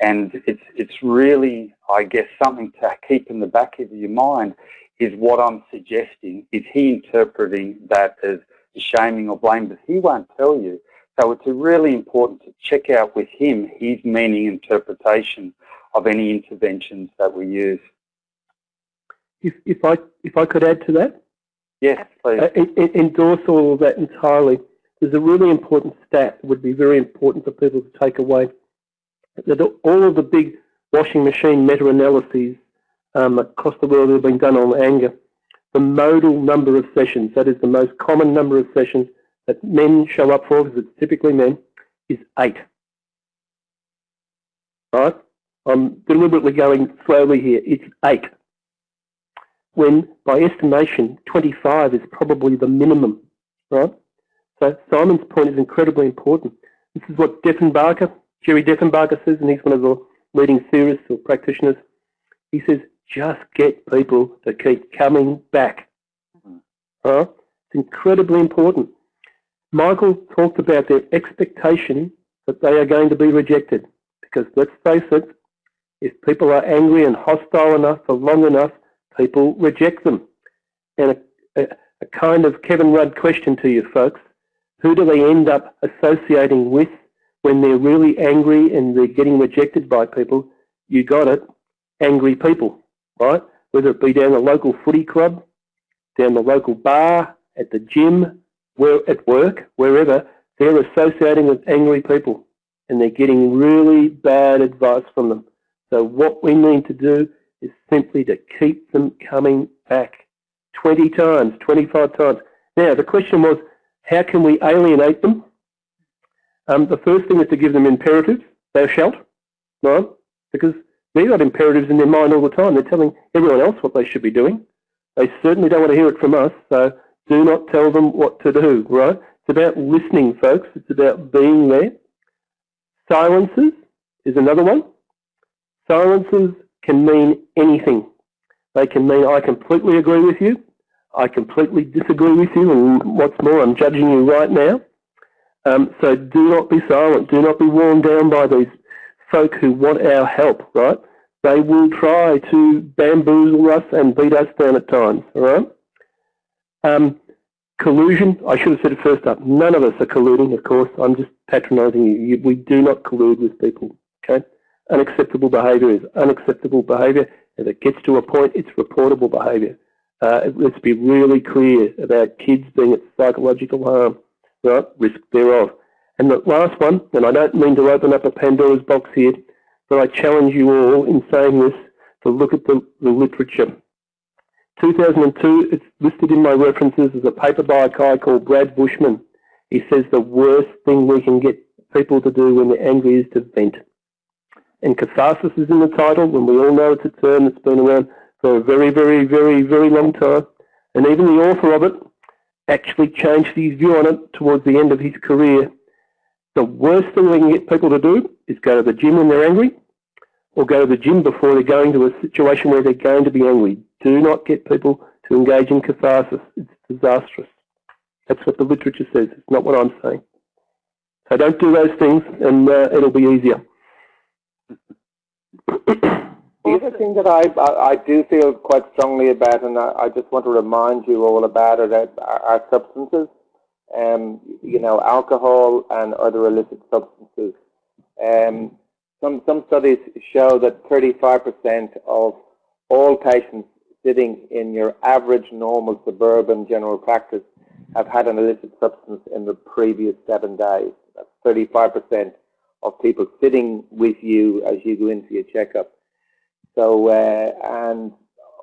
And it's, it's really, I guess, something to keep in the back of your mind is what I'm suggesting. Is he interpreting that as shaming or blame? But he won't tell you. So it's really important to check out with him his meaning interpretation of any interventions that we use.
If, if I if I could add to that,
yes, please. Uh,
endorse all of that entirely. There's a really important stat that would be very important for people to take away. That all of the big washing machine meta-analyses um, across the world have been done on anger. The modal number of sessions, that is the most common number of sessions that men show up for, because it's typically men, is eight. Right? I'm deliberately going slowly here. It's eight when by estimation 25 is probably the minimum, right? So Simon's point is incredibly important. This is what Deffenbacher, Jerry Deffenbacher says, and he's one of the leading theorists or practitioners. He says, just get people to keep coming back. Mm-hmm. Right? It's incredibly important. Michael talked about their expectation that they are going to be rejected. Because let's face it, if people are angry and hostile enough for long enough, people reject them. And a, a, a kind of Kevin Rudd question to you folks. Who do they end up associating with when they're really angry and they're getting rejected by people? You got it, angry people, right? Whether it be down the local footy club, down the local bar, at the gym, where at work, wherever, they're associating with angry people and they're getting really bad advice from them. So what we need to do is simply to keep them coming back 20 times, 25 times. Now, the question was, how can we alienate them? Um, the first thing is to give them imperatives, thou shalt, right? Because they've got imperatives in their mind all the time. They're telling everyone else what they should be doing. They certainly don't want to hear it from us, so do not tell them what to do, right? It's about listening, folks. It's about being there. Silences is another one. Silences can mean anything. They can mean I completely agree with you, I completely disagree with you, and what's more, I'm judging you right now. Um, so do not be silent. Do not be worn down by these folk who want our help, right? They will try to bamboozle us and beat us down at times, all right? Um, collusion, I should have said it first up. None of us are colluding, of course. I'm just patronising you. We do not collude with people, okay? Unacceptable behaviour is unacceptable behaviour. If it gets to a point, it's reportable behaviour. Uh, let's be really clear about kids being at psychological harm, right? Risk thereof. And the last one, and I don't mean to open up a Pandora's box here, but I challenge you all in saying this to look at the, the literature. 2002, it's listed in my references as a paper by a guy called Brad Bushman. He says the worst thing we can get people to do when they're angry is to vent. And catharsis is in the title, and we all know it's a term that's been around for a very, very, very, very long time. And even the author of it actually changed his view on it towards the end of his career. The worst thing we can get people to do is go to the gym when they're angry, or go to the gym before they're going to a situation where they're going to be angry. Do not get people to engage in catharsis. It's disastrous. That's what the literature says. It's not what I'm saying. So don't do those things and uh, it'll be easier.
The other thing that I, I, do feel quite strongly about, and I, I, just want to remind you all about it, are, are substances. Um, you know, alcohol and other illicit substances. Um, some, some studies show that 35% of all patients sitting in your average normal suburban general practice have had an illicit substance in the previous seven days. That's 35% of people sitting with you as you go into your checkup. So, uh, and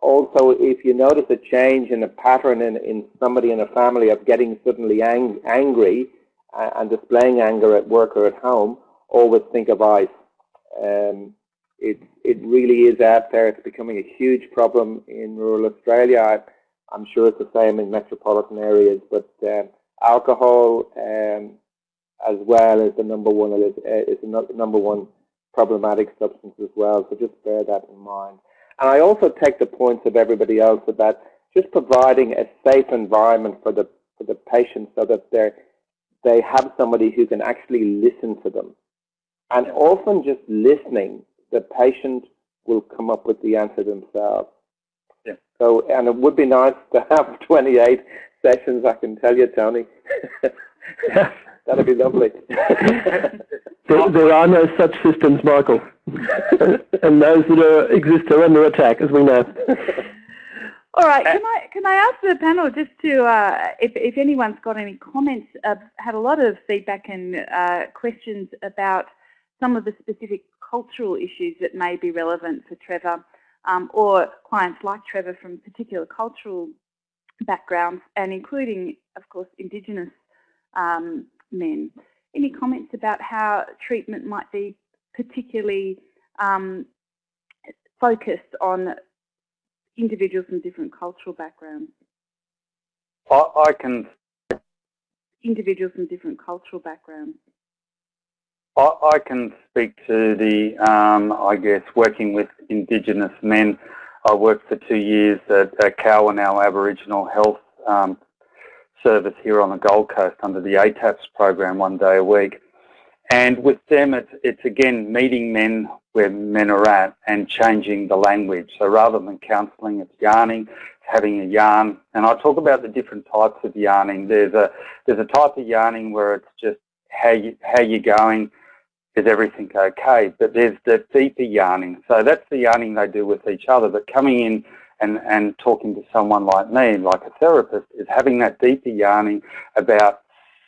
also if you notice a change in a pattern in, in somebody in a family of getting suddenly ang angry uh, and displaying anger at work or at home, always think of ice. Um, it, it really is out there. It's becoming a huge problem in rural Australia. I, am sure it's the same in metropolitan areas, but uh, alcohol um, as well is the number one is, is the number one problematic substance as well. So just bear that in mind. And I also take the points of everybody else about just providing a safe environment for the for the patient so that they they have somebody who can actually listen to them. And often just listening, the patient will come up with the answer themselves. Yeah. So, and it would be nice to have 28 sessions, I can tell you, Tony. That'd be lovely.
there, there, are no such systems, Michael. and those that are, exist are under attack, as we know.
All right, can I can I ask the panel just to uh, if if anyone's got any comments? I've had a lot of feedback and uh, questions about some of the specific cultural issues that may be relevant for Trevor, um, or clients like Trevor from particular cultural backgrounds, and including, of course, Indigenous um, men. Any comments about how treatment might be particularly um, focused on individuals from different cultural backgrounds?
I, I can.
Individuals from different cultural backgrounds.
I, I can speak to the, um, I guess, working with Indigenous men. I worked for two years at, at Kalwun, our Aboriginal Health um, service here on the Gold Coast under the ATAPS program one day a week. And with them, it's, it's again meeting men where men are at and changing the language. So rather than counselling, it's yarning. having a yarn, and I talk about the different types of yarning. There's a there's a type of yarning where it's just how you how you're going, is everything okay? But there's the deeper yarning. So that's the yarning they do with each other. But coming in and and talking to someone like me, like a therapist, is having that deeper yarning about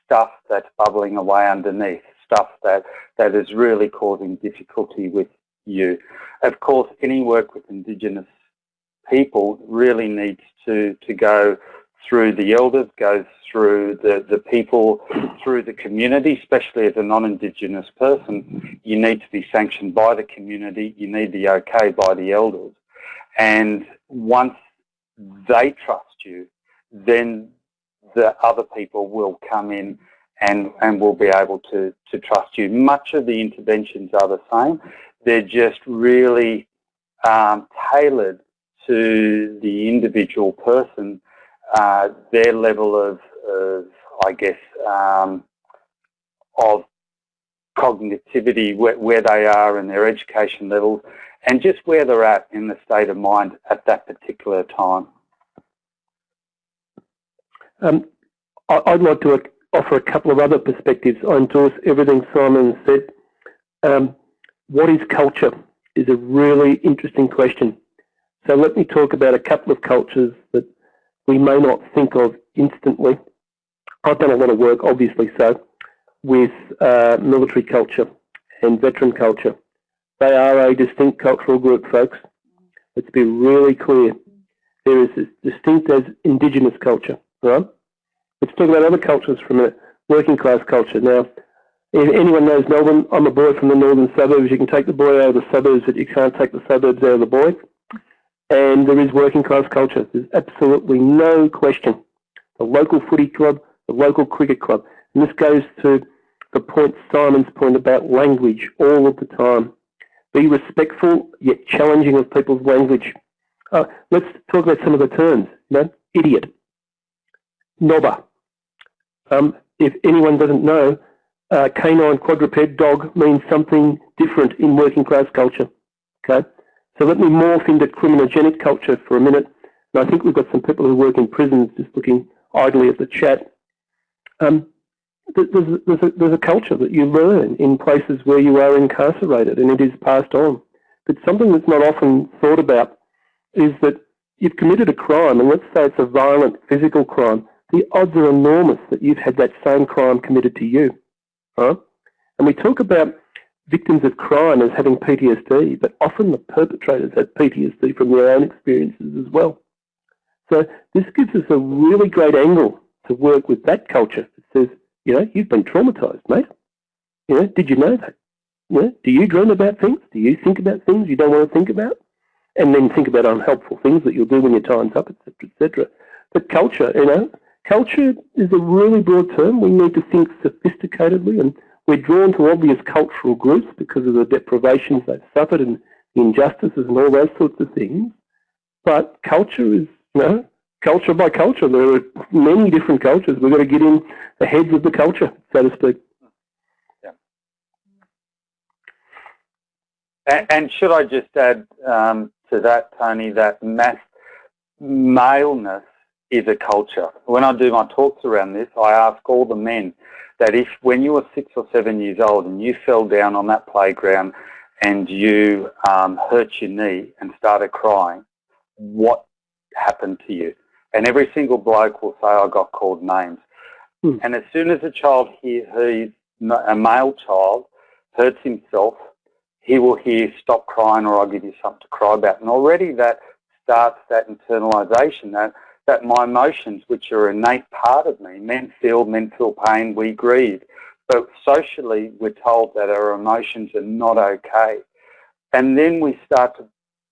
stuff that's bubbling away underneath, stuff that that is really causing difficulty with you. Of course, any work with Indigenous people really needs to, to go through the elders, goes through the, the people, through the community, especially as a non-Indigenous person, you need to be sanctioned by the community, you need the okay by the elders. And once they trust you, then the other people will come in and, and will be able to, to trust you. Much of the interventions are the same. They're just really um, tailored to the individual person, uh, their level of, of I guess, um, of cognitivity, where, where, they are in their education levels, and just where they're at in the state of mind at that particular time.
Um, I'd like to offer a couple of other perspectives. I endorse everything Simon said. Um, what is culture is a really interesting question. So let me talk about a couple of cultures that we may not think of instantly. I've done a lot of work, obviously so, with uh, military culture and veteran culture. They are a distinct cultural group, folks. Let's be really clear. There is as distinct as Indigenous culture, right? Let's talk about other cultures from a minute. working class culture. Now, if anyone knows Melbourne, I'm a boy from the northern suburbs. You can take the boy out of the suburbs, but you can't take the suburbs out of the boy. And there is working class culture. There's absolutely no question. The local footy club, the local cricket club. And this goes to the point, Simon's point about language all of the time. Be respectful yet challenging of people's language. Uh, let's talk about some of the terms. You know, idiot, nobber. Um, if anyone doesn't know, uh, canine quadruped dog means something different in working class culture. Okay, so let me morph into criminogenic culture for a minute. And I think we've got some people who work in prisons just looking idly at the chat. Um, there's, there's, a, there's a culture that you learn in places where you are incarcerated and it is passed on. But something that's not often thought about is that you've committed a crime, and let's say it's a violent physical crime, the odds are enormous that you've had that same crime committed to you. And we talk about victims of crime as having PTSD, but often the perpetrators have PTSD from their own experiences as well. So this gives us a really great angle to work with that culture. It says, you know, you've been traumatized, mate. You know, did you know that? You know, do you dream about things? Do you think about things you don't want to think about? And then think about unhelpful things that you'll do when your time's up, etc., etc. But culture, you know, Culture is a really broad term. We need to think sophisticatedly and we're drawn to obvious cultural groups because of the deprivations they've suffered and the injustices and all those sorts of things. But culture is, you know, culture by culture. There are many different cultures. We've got to get in the heads of the culture, so to speak.
Yeah. And, and should I just add um, to that, Tony, that mass maleness is a culture. When I do my talks around this, I ask all the men that if when you were six or seven years old and you fell down on that playground and you um, hurt your knee and started crying, what happened to you? And every single bloke will say, I got called names. Hmm. And as soon as a child hears, a male child hurts himself, he will hear, stop crying or I'll give you something to cry about. And already that starts that internalization that that my emotions, which are innate part of me, men feel, men feel pain, we grieve. But socially, we're told that our emotions are not okay. And then we start to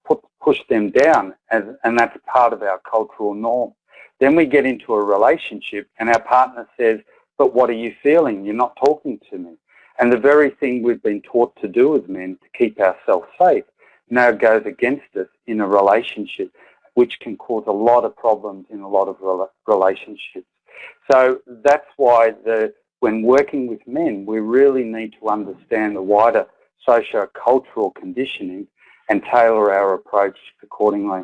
put, push them down, and, and that's part of our cultural norm. Then we get into a relationship, and our partner says, but what are you feeling? You're not talking to me. And the very thing we've been taught to do as men to keep ourselves safe now goes against us in a relationship which can cause a lot of problems in a lot of relationships. So that's why the, when working with men, we really need to understand the wider socio-cultural conditioning and tailor our approach accordingly.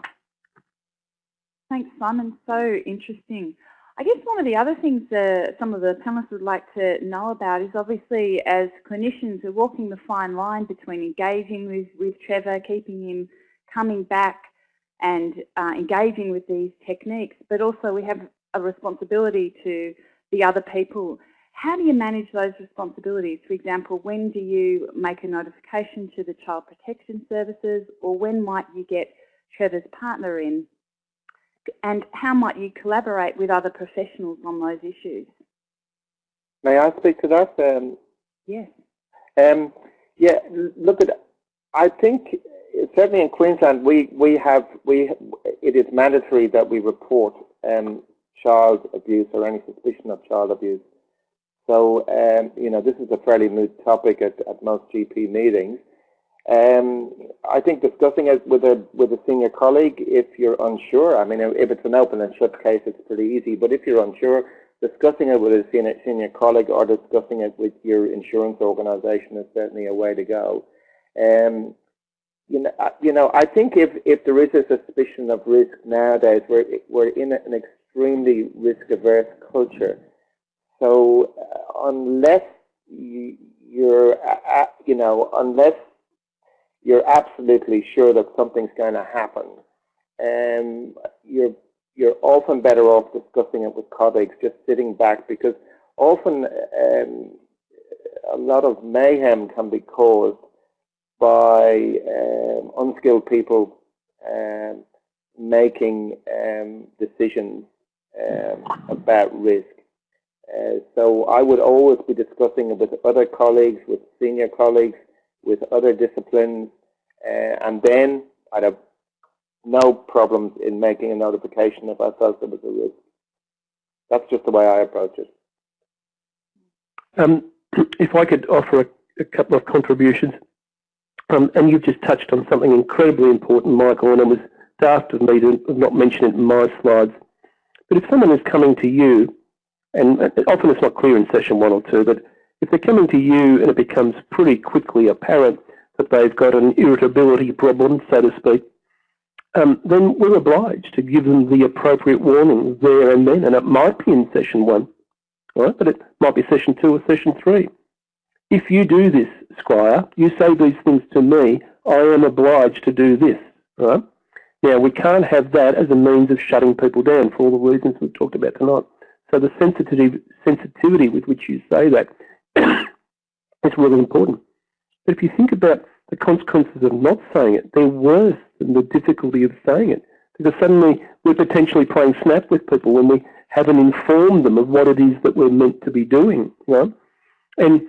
Thanks, Simon. So interesting. I guess one of the other things that some of the panelists would like to know about is obviously as clinicians we're walking the fine line between engaging with, with Trevor, keeping him coming back and uh, engaging with these techniques, but also we have a responsibility to the other people. How do you manage those responsibilities? For example, when do you make a notification to the Child Protection Services or when might you get Trevor's partner in? And how might you collaborate with other professionals on those issues?
May I speak to that?
Um, yes.
Um, yeah, look at, I think certainly in Queensland we, we have, we, it is mandatory that we report um, child abuse or any suspicion of child abuse. So, um, you know, this is a fairly moot topic at, at most GP meetings. Um, I think discussing it with a with a senior colleague, if you're unsure, I mean, if it's an open and shut case, it's pretty easy. But if you're unsure, discussing it with a senior, senior colleague or discussing it with your insurance organisation is certainly a way to go. Um, you know, you know, I think if if there is a suspicion of risk nowadays, we're we're in an extremely risk averse culture. So uh, unless you, you're, uh, you know, unless you're absolutely sure that something's going to happen. Um, you're you're often better off discussing it with colleagues, just sitting back, because often um, a lot of mayhem can be caused by um, unskilled people um, making um, decisions um, about risk. Uh, so I would always be discussing it with other colleagues, with senior colleagues, with other disciplines, uh, and then I'd have no problems in making a notification if I felt there was a risk. That's just the way I approach it.
Um, if I could offer a, a couple of contributions, um, and you've just touched on something incredibly important, Michael, and it was daft of me to not mention it in my slides. But if someone is coming to you, and often it's not clear in session one or two, but if they're coming to you and it becomes pretty quickly apparent that they've got an irritability problem, so to speak, um, then we're obliged to give them the appropriate warning there and then. And it might be in session one, right? but it might be session two or session three. If you do this, Squire, you say these things to me, I am obliged to do this, right? Now, we can't have that as a means of shutting people down for all the reasons we've talked about tonight. So the sensitivity, sensitivity with which you say that is really important. But if you think about the consequences of not saying it, they're worse than the difficulty of saying it. Because suddenly we're potentially playing snap with people when we haven't informed them of what it is that we're meant to be doing. And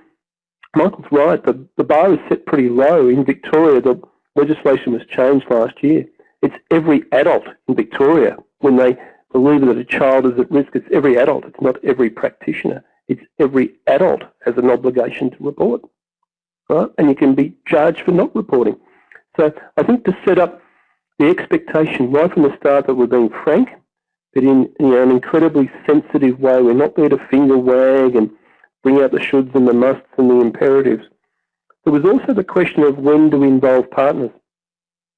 Michael's right, the, the bar is set pretty low. In Victoria, the legislation was changed last year. It's every adult in Victoria when they believe that a child is at risk. It's every adult. It's not every practitioner. It's every adult has an obligation to report, right? And you can be charged for not reporting. So I think to set up the expectation right from the start that we're being frank, but in you know, an incredibly sensitive way. We're not there to finger wag and bring out the shoulds and the musts and the imperatives. There was also the question of when do we involve partners,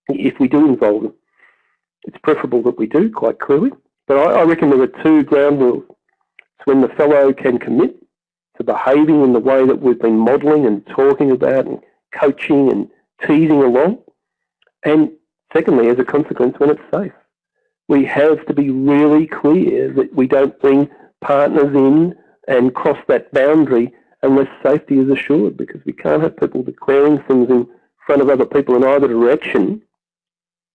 if we do involve them. It's preferable that we do, quite clearly. But I, I reckon there are two ground rules. It's when the fellow can commit to behaving in the way that we've been modelling and talking about and coaching and teasing along. And secondly, as a consequence, when it's safe. We have to be really clear that we don't bring partners in and cross that boundary unless safety is assured because we can't have people declaring things in front of other people in either direction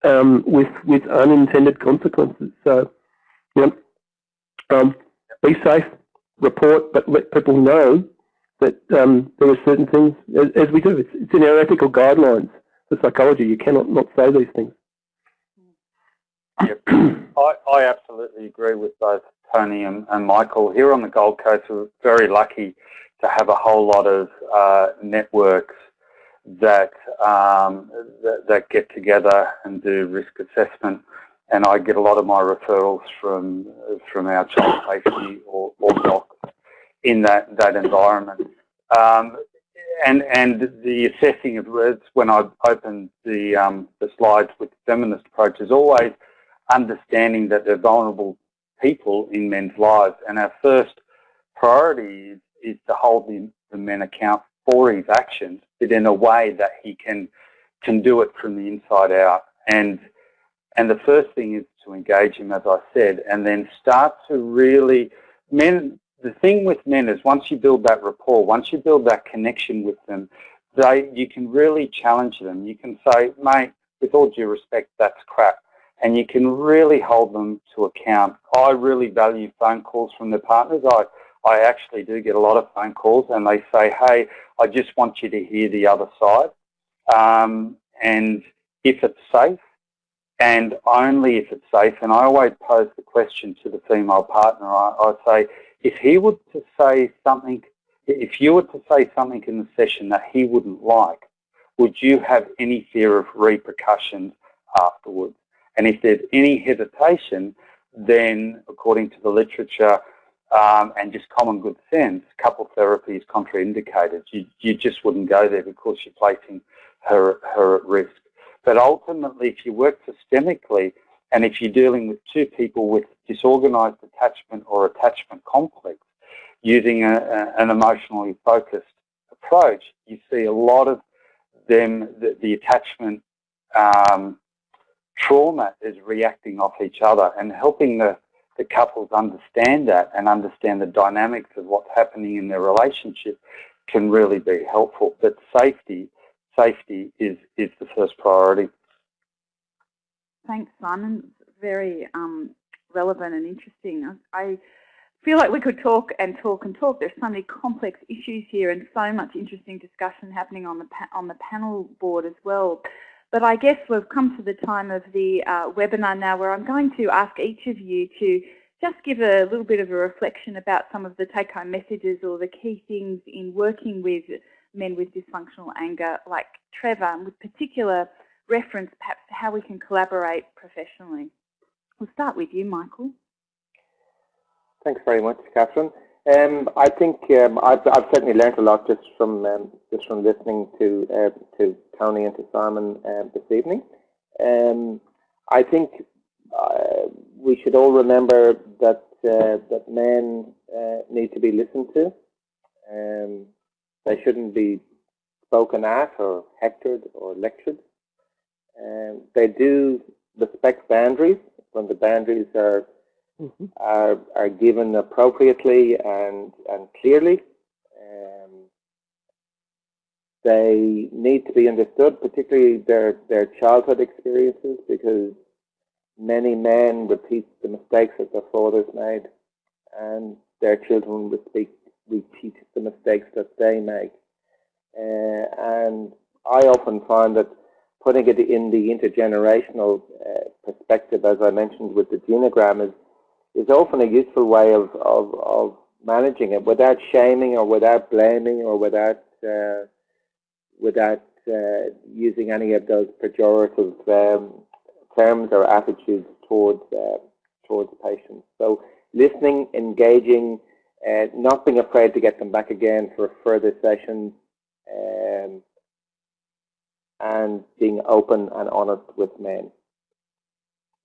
um, with, with unintended consequences. So you know, um, be safe, report, but let people know that um, there are certain things, as, as we do, it's, it's, in our ethical guidelines for psychology. You cannot not say these things.
Yep. I, I absolutely agree with both Tony and, and, Michael. Here on the Gold Coast, we're very lucky to have a whole lot of uh, networks that, um, that, that get together and do risk assessment and I get a lot of my referrals from from our child safety or, or docs in that that environment. Um, and and the assessing of words when I open the um, the slides with feminist approach is always understanding that they're vulnerable people in men's lives. And our first priority is, is to hold the, the men account for his actions, but in a way that he can can do it from the inside out. And and the first thing is to engage him, as I said, and then start to really men. The thing with men is once you build that rapport, once you build that connection with them, they you can really challenge them. You can say, mate, with all due respect, that's crap. And you can really hold them to account. I really value phone calls from their partners. I, I actually do get a lot of phone calls and they say, hey, I just want you to hear the other side. Um, and if it's safe, and only if it's safe, and I always pose the question to the female partner, I, I say, if he were to say something, if you were to say something in the session that he wouldn't like, would you have any fear of repercussions afterwards? And if there's any hesitation, then according to the literature um, and just common good sense, couple therapy is contraindicated. You, you just wouldn't go there because you're placing her, her at risk. But ultimately, if you work systemically, and if you're dealing with two people with disorganized attachment or attachment complex, using a, a, an emotionally focused approach, you see a lot of them, the, the attachment um, trauma is reacting off each other and helping the, the couples understand that and understand the dynamics of what's happening in their relationship can really be helpful. But safety, safety is, is the first priority.
Thanks, Simon. Very um, relevant and interesting. I feel like we could talk and talk and talk. There's so many complex issues here and so much interesting discussion happening on the on the panel board as well. But I guess we've come to the time of the uh, webinar now where I'm going to ask each of you to just give a little bit of a reflection about some of the take-home messages or the key things in working with men with dysfunctional anger like Trevor, with particular reference perhaps to how we can collaborate professionally. We'll start with you, Michael.
Thanks very much, Catherine. Um, I think um, I've, I've, certainly learned a lot just from um, just from listening to uh, to Tony and to Simon uh, this evening. Um, I think uh, we should all remember that uh, that men uh, need to be listened to. Um, they shouldn't be spoken at or hectored or lectured. They do respect boundaries when the boundaries are mm -hmm. are are given appropriately and and clearly. Um, they need to be understood, particularly their their childhood experiences, because many men repeat the mistakes that their fathers made, and their children repeat repeat the mistakes that they make. Uh, and I often find that putting it in the intergenerational uh, perspective, as I mentioned with the genogram, is is often a useful way of, of, of managing it without shaming or without blaming or without uh, without uh, using any of those pejorative um, terms or attitudes towards uh, towards patients. So listening, engaging, uh, not being afraid to get them back again for further sessions, um, and being open and honest with men.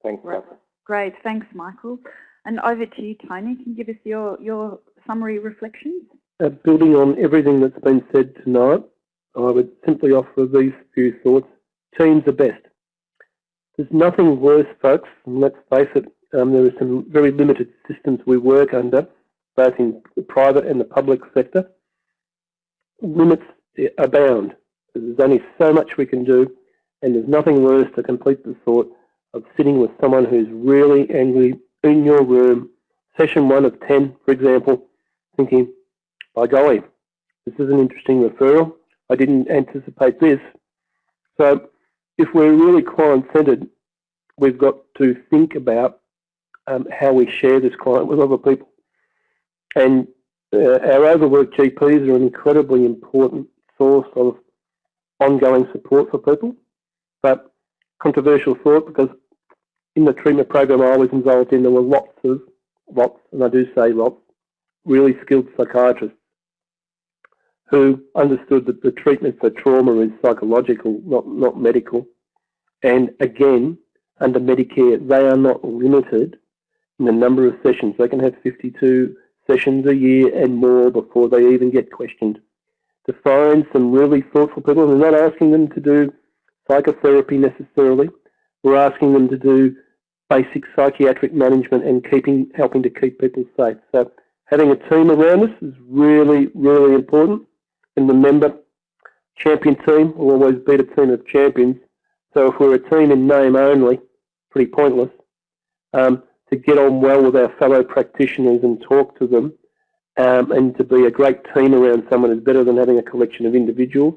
Thanks, right.
Great, thanks, Michael. And over to you, Tony. Can you give us your, your summary reflections?
Uh, building on everything that's been said tonight, I would simply offer these few thoughts. Teams are best. There's nothing worse, folks, and let's face it, um, there are some very limited systems we work under, both in the private and the public sector. Limits abound. There's only so much we can do, and there's nothing worse to complete the thought of sitting with someone who's really angry in your room, session one of 10, for example, thinking, by golly, this is an interesting referral. I didn't anticipate this. So if we're really client-centered, we've got to think about um, how we share this client with other people. And uh, our overworked GPs are an incredibly important source of ongoing support for people. But controversial thought because in the treatment program I was involved in, there were lots of, lots, and I do say lots, really skilled psychiatrists who understood that the treatment for trauma is psychological, not, not medical. And again, under Medicare, they are not limited in the number of sessions. They can have 52 sessions a year and more before they even get questioned. To find some really thoughtful people, we're not asking them to do psychotherapy necessarily. We're asking them to do basic psychiatric management and keeping, helping to keep people safe. So having a team around us is really, really important. And remember, champion team will always beat a team of champions. So if we're a team in name only, pretty pointless. Um, to get on well with our fellow practitioners and talk to them um, and to be a great team around someone is better than having a collection of individuals.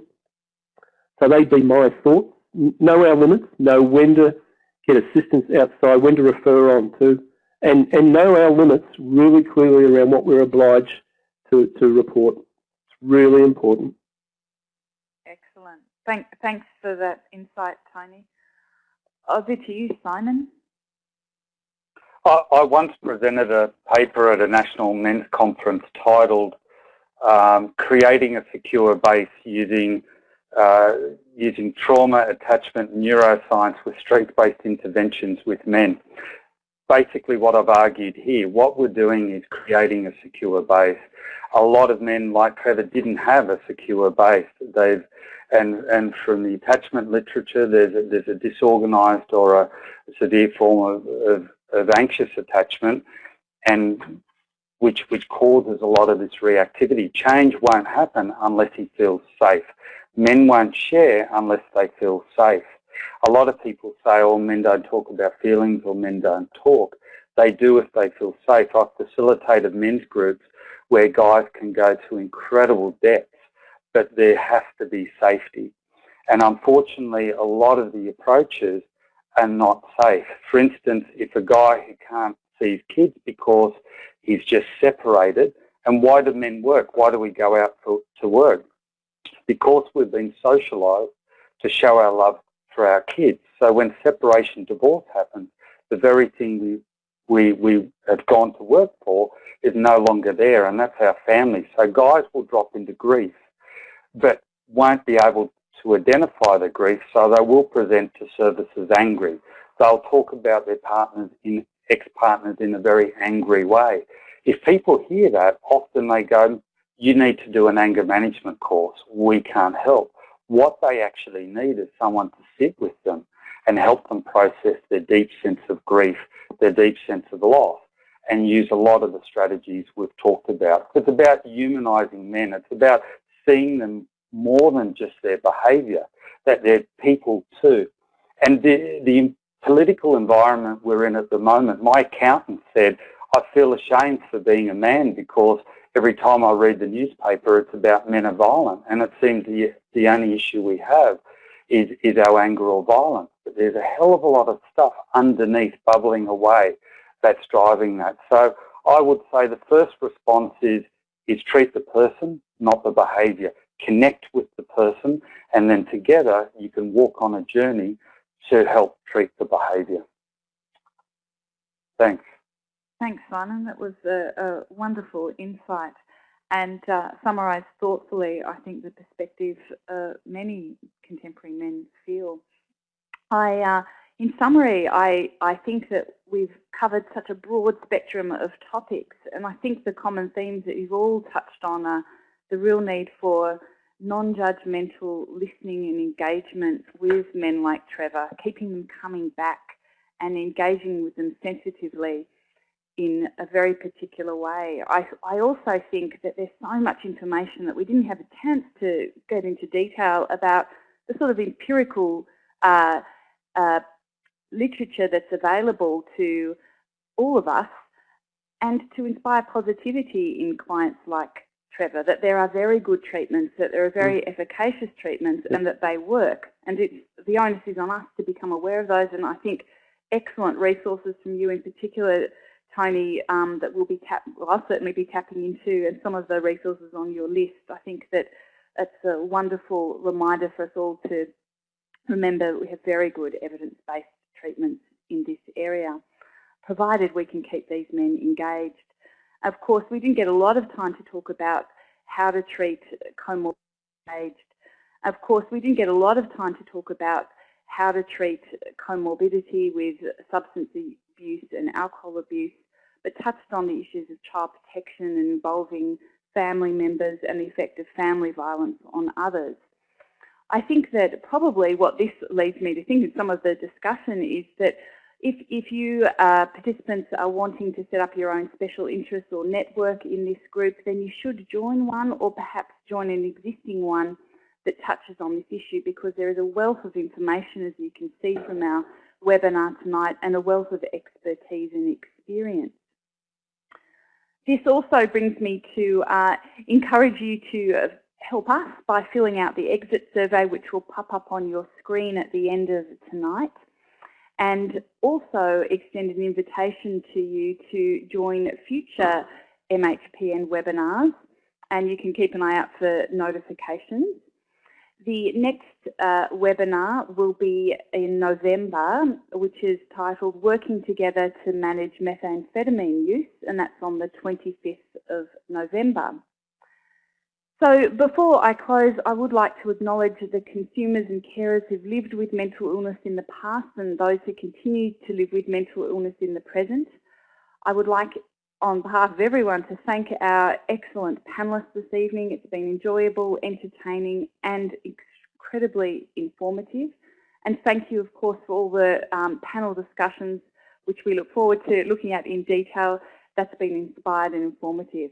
So they'd be my thoughts. Know our limits, know when to get assistance outside, when to refer on to, and, and know our limits really clearly around what we're obliged to, to report. It's really important.
Excellent. Thank, thanks for that insight, Tony. Over to you, Simon.
I, I once presented a paper at a national men's conference titled um, Creating a Secure Base Using Uh, using trauma, attachment, neuroscience with strength-based interventions with men. Basically what I've argued here, what we're doing is creating a secure base. A lot of men like Trevor didn't have a secure base. They've and and from the attachment literature, there's a, there's a disorganized or a severe form of, of of anxious attachment and which, which causes a lot of this reactivity. Change won't happen unless he feels safe. Men won't share unless they feel safe. A lot of people say, oh, men don't talk about feelings or men don't talk. They do if they feel safe. I've facilitated men's groups where guys can go to incredible depths, but there has to be safety. And unfortunately, a lot of the approaches are not safe. For instance, if a guy who can't see his kids because he's just separated, and why do men work? Why do we go out for, to work? Because we've been socialised to show our love for our kids. So when separation, divorce happens, the very thing we, we, we have gone to work for is no longer there, and that's our family. So guys will drop into grief, but won't be able to identify the grief, so they will present to services angry. They'll talk about their partners in ex-partners in a very angry way. If people hear that, often they go, you need to do an anger management course. We can't help. What they actually need is someone to sit with them and help them process their deep sense of grief, their deep sense of loss, and use a lot of the strategies we've talked about. It's about humanizing men. It's about seeing them more than just their behaviour, that they're people too. And the, the political environment we're in at the moment, my accountant said, I feel ashamed for being a man because every time I read the newspaper, it's about men are violent. And it seems the, the only issue we have is, is our anger or violence. But there's a hell of a lot of stuff underneath bubbling away that's driving that. So I would say the first response is, is treat the person, not the behaviour connect with the person, and then together you can walk on a journey to help treat the behaviour. Thanks.
Thanks, Simon. That was a, a wonderful insight and uh, summarised thoughtfully, I think, the perspective uh, many contemporary men feel. I, uh, in summary, I, I think that we've covered such a broad spectrum of topics, and I think the common themes that you've all touched on are the real need for non-judgmental listening and engagement with men like Trevor, keeping them coming back and engaging with them sensitively in a very particular way. I, I also think that there's so much information that we didn't have a chance to get into detail about the sort of empirical uh, uh, literature that's available to all of us and to inspire positivity in clients like Trevor, that there are very good treatments, that there are very mm. efficacious treatments and that they work. And it's, the onus is on us to become aware of those. And I think excellent resources from you in particular, Tony, um, that we'll be tap well, I'll certainly be tapping into and some of the resources on your list. I think that it's a wonderful reminder for us all to remember we have very good evidence-based treatments in this area, provided we can keep these men engaged of course, we didn't get a lot of time to talk about how to treat comorbid. Of course, we didn't get a lot of time to talk about how to treat comorbidity with substance abuse and alcohol abuse, but touched on the issues of child protection and involving family members and the effect of family violence on others. I think that probably what this leads me to think in some of the discussion is that if, if you uh, participants are wanting to set up your own special interest or network in this group, then you should join one or perhaps join an existing one that touches on this issue because there is a wealth of information, as you can see from our webinar tonight, and a wealth of expertise and experience. This also brings me to uh, encourage you to help us by filling out the exit survey which will pop up on your screen at the end of tonight and also extend an invitation to you to join future MHPN webinars and you can keep an eye out for notifications. The next uh, webinar will be in November, which is titled Working Together to Manage Methamphetamine Use, and that's on the 25th of November. So before I close, I would like to acknowledge the consumers and carers who've lived with mental illness in the past and those who continue to live with mental illness in the present. I would like, on behalf of everyone, to thank our excellent panellists this evening. It's been enjoyable, entertaining and incredibly informative. And thank you, of course, for all the um, panel discussions, which we look forward to looking at in detail. That's been inspired and informative.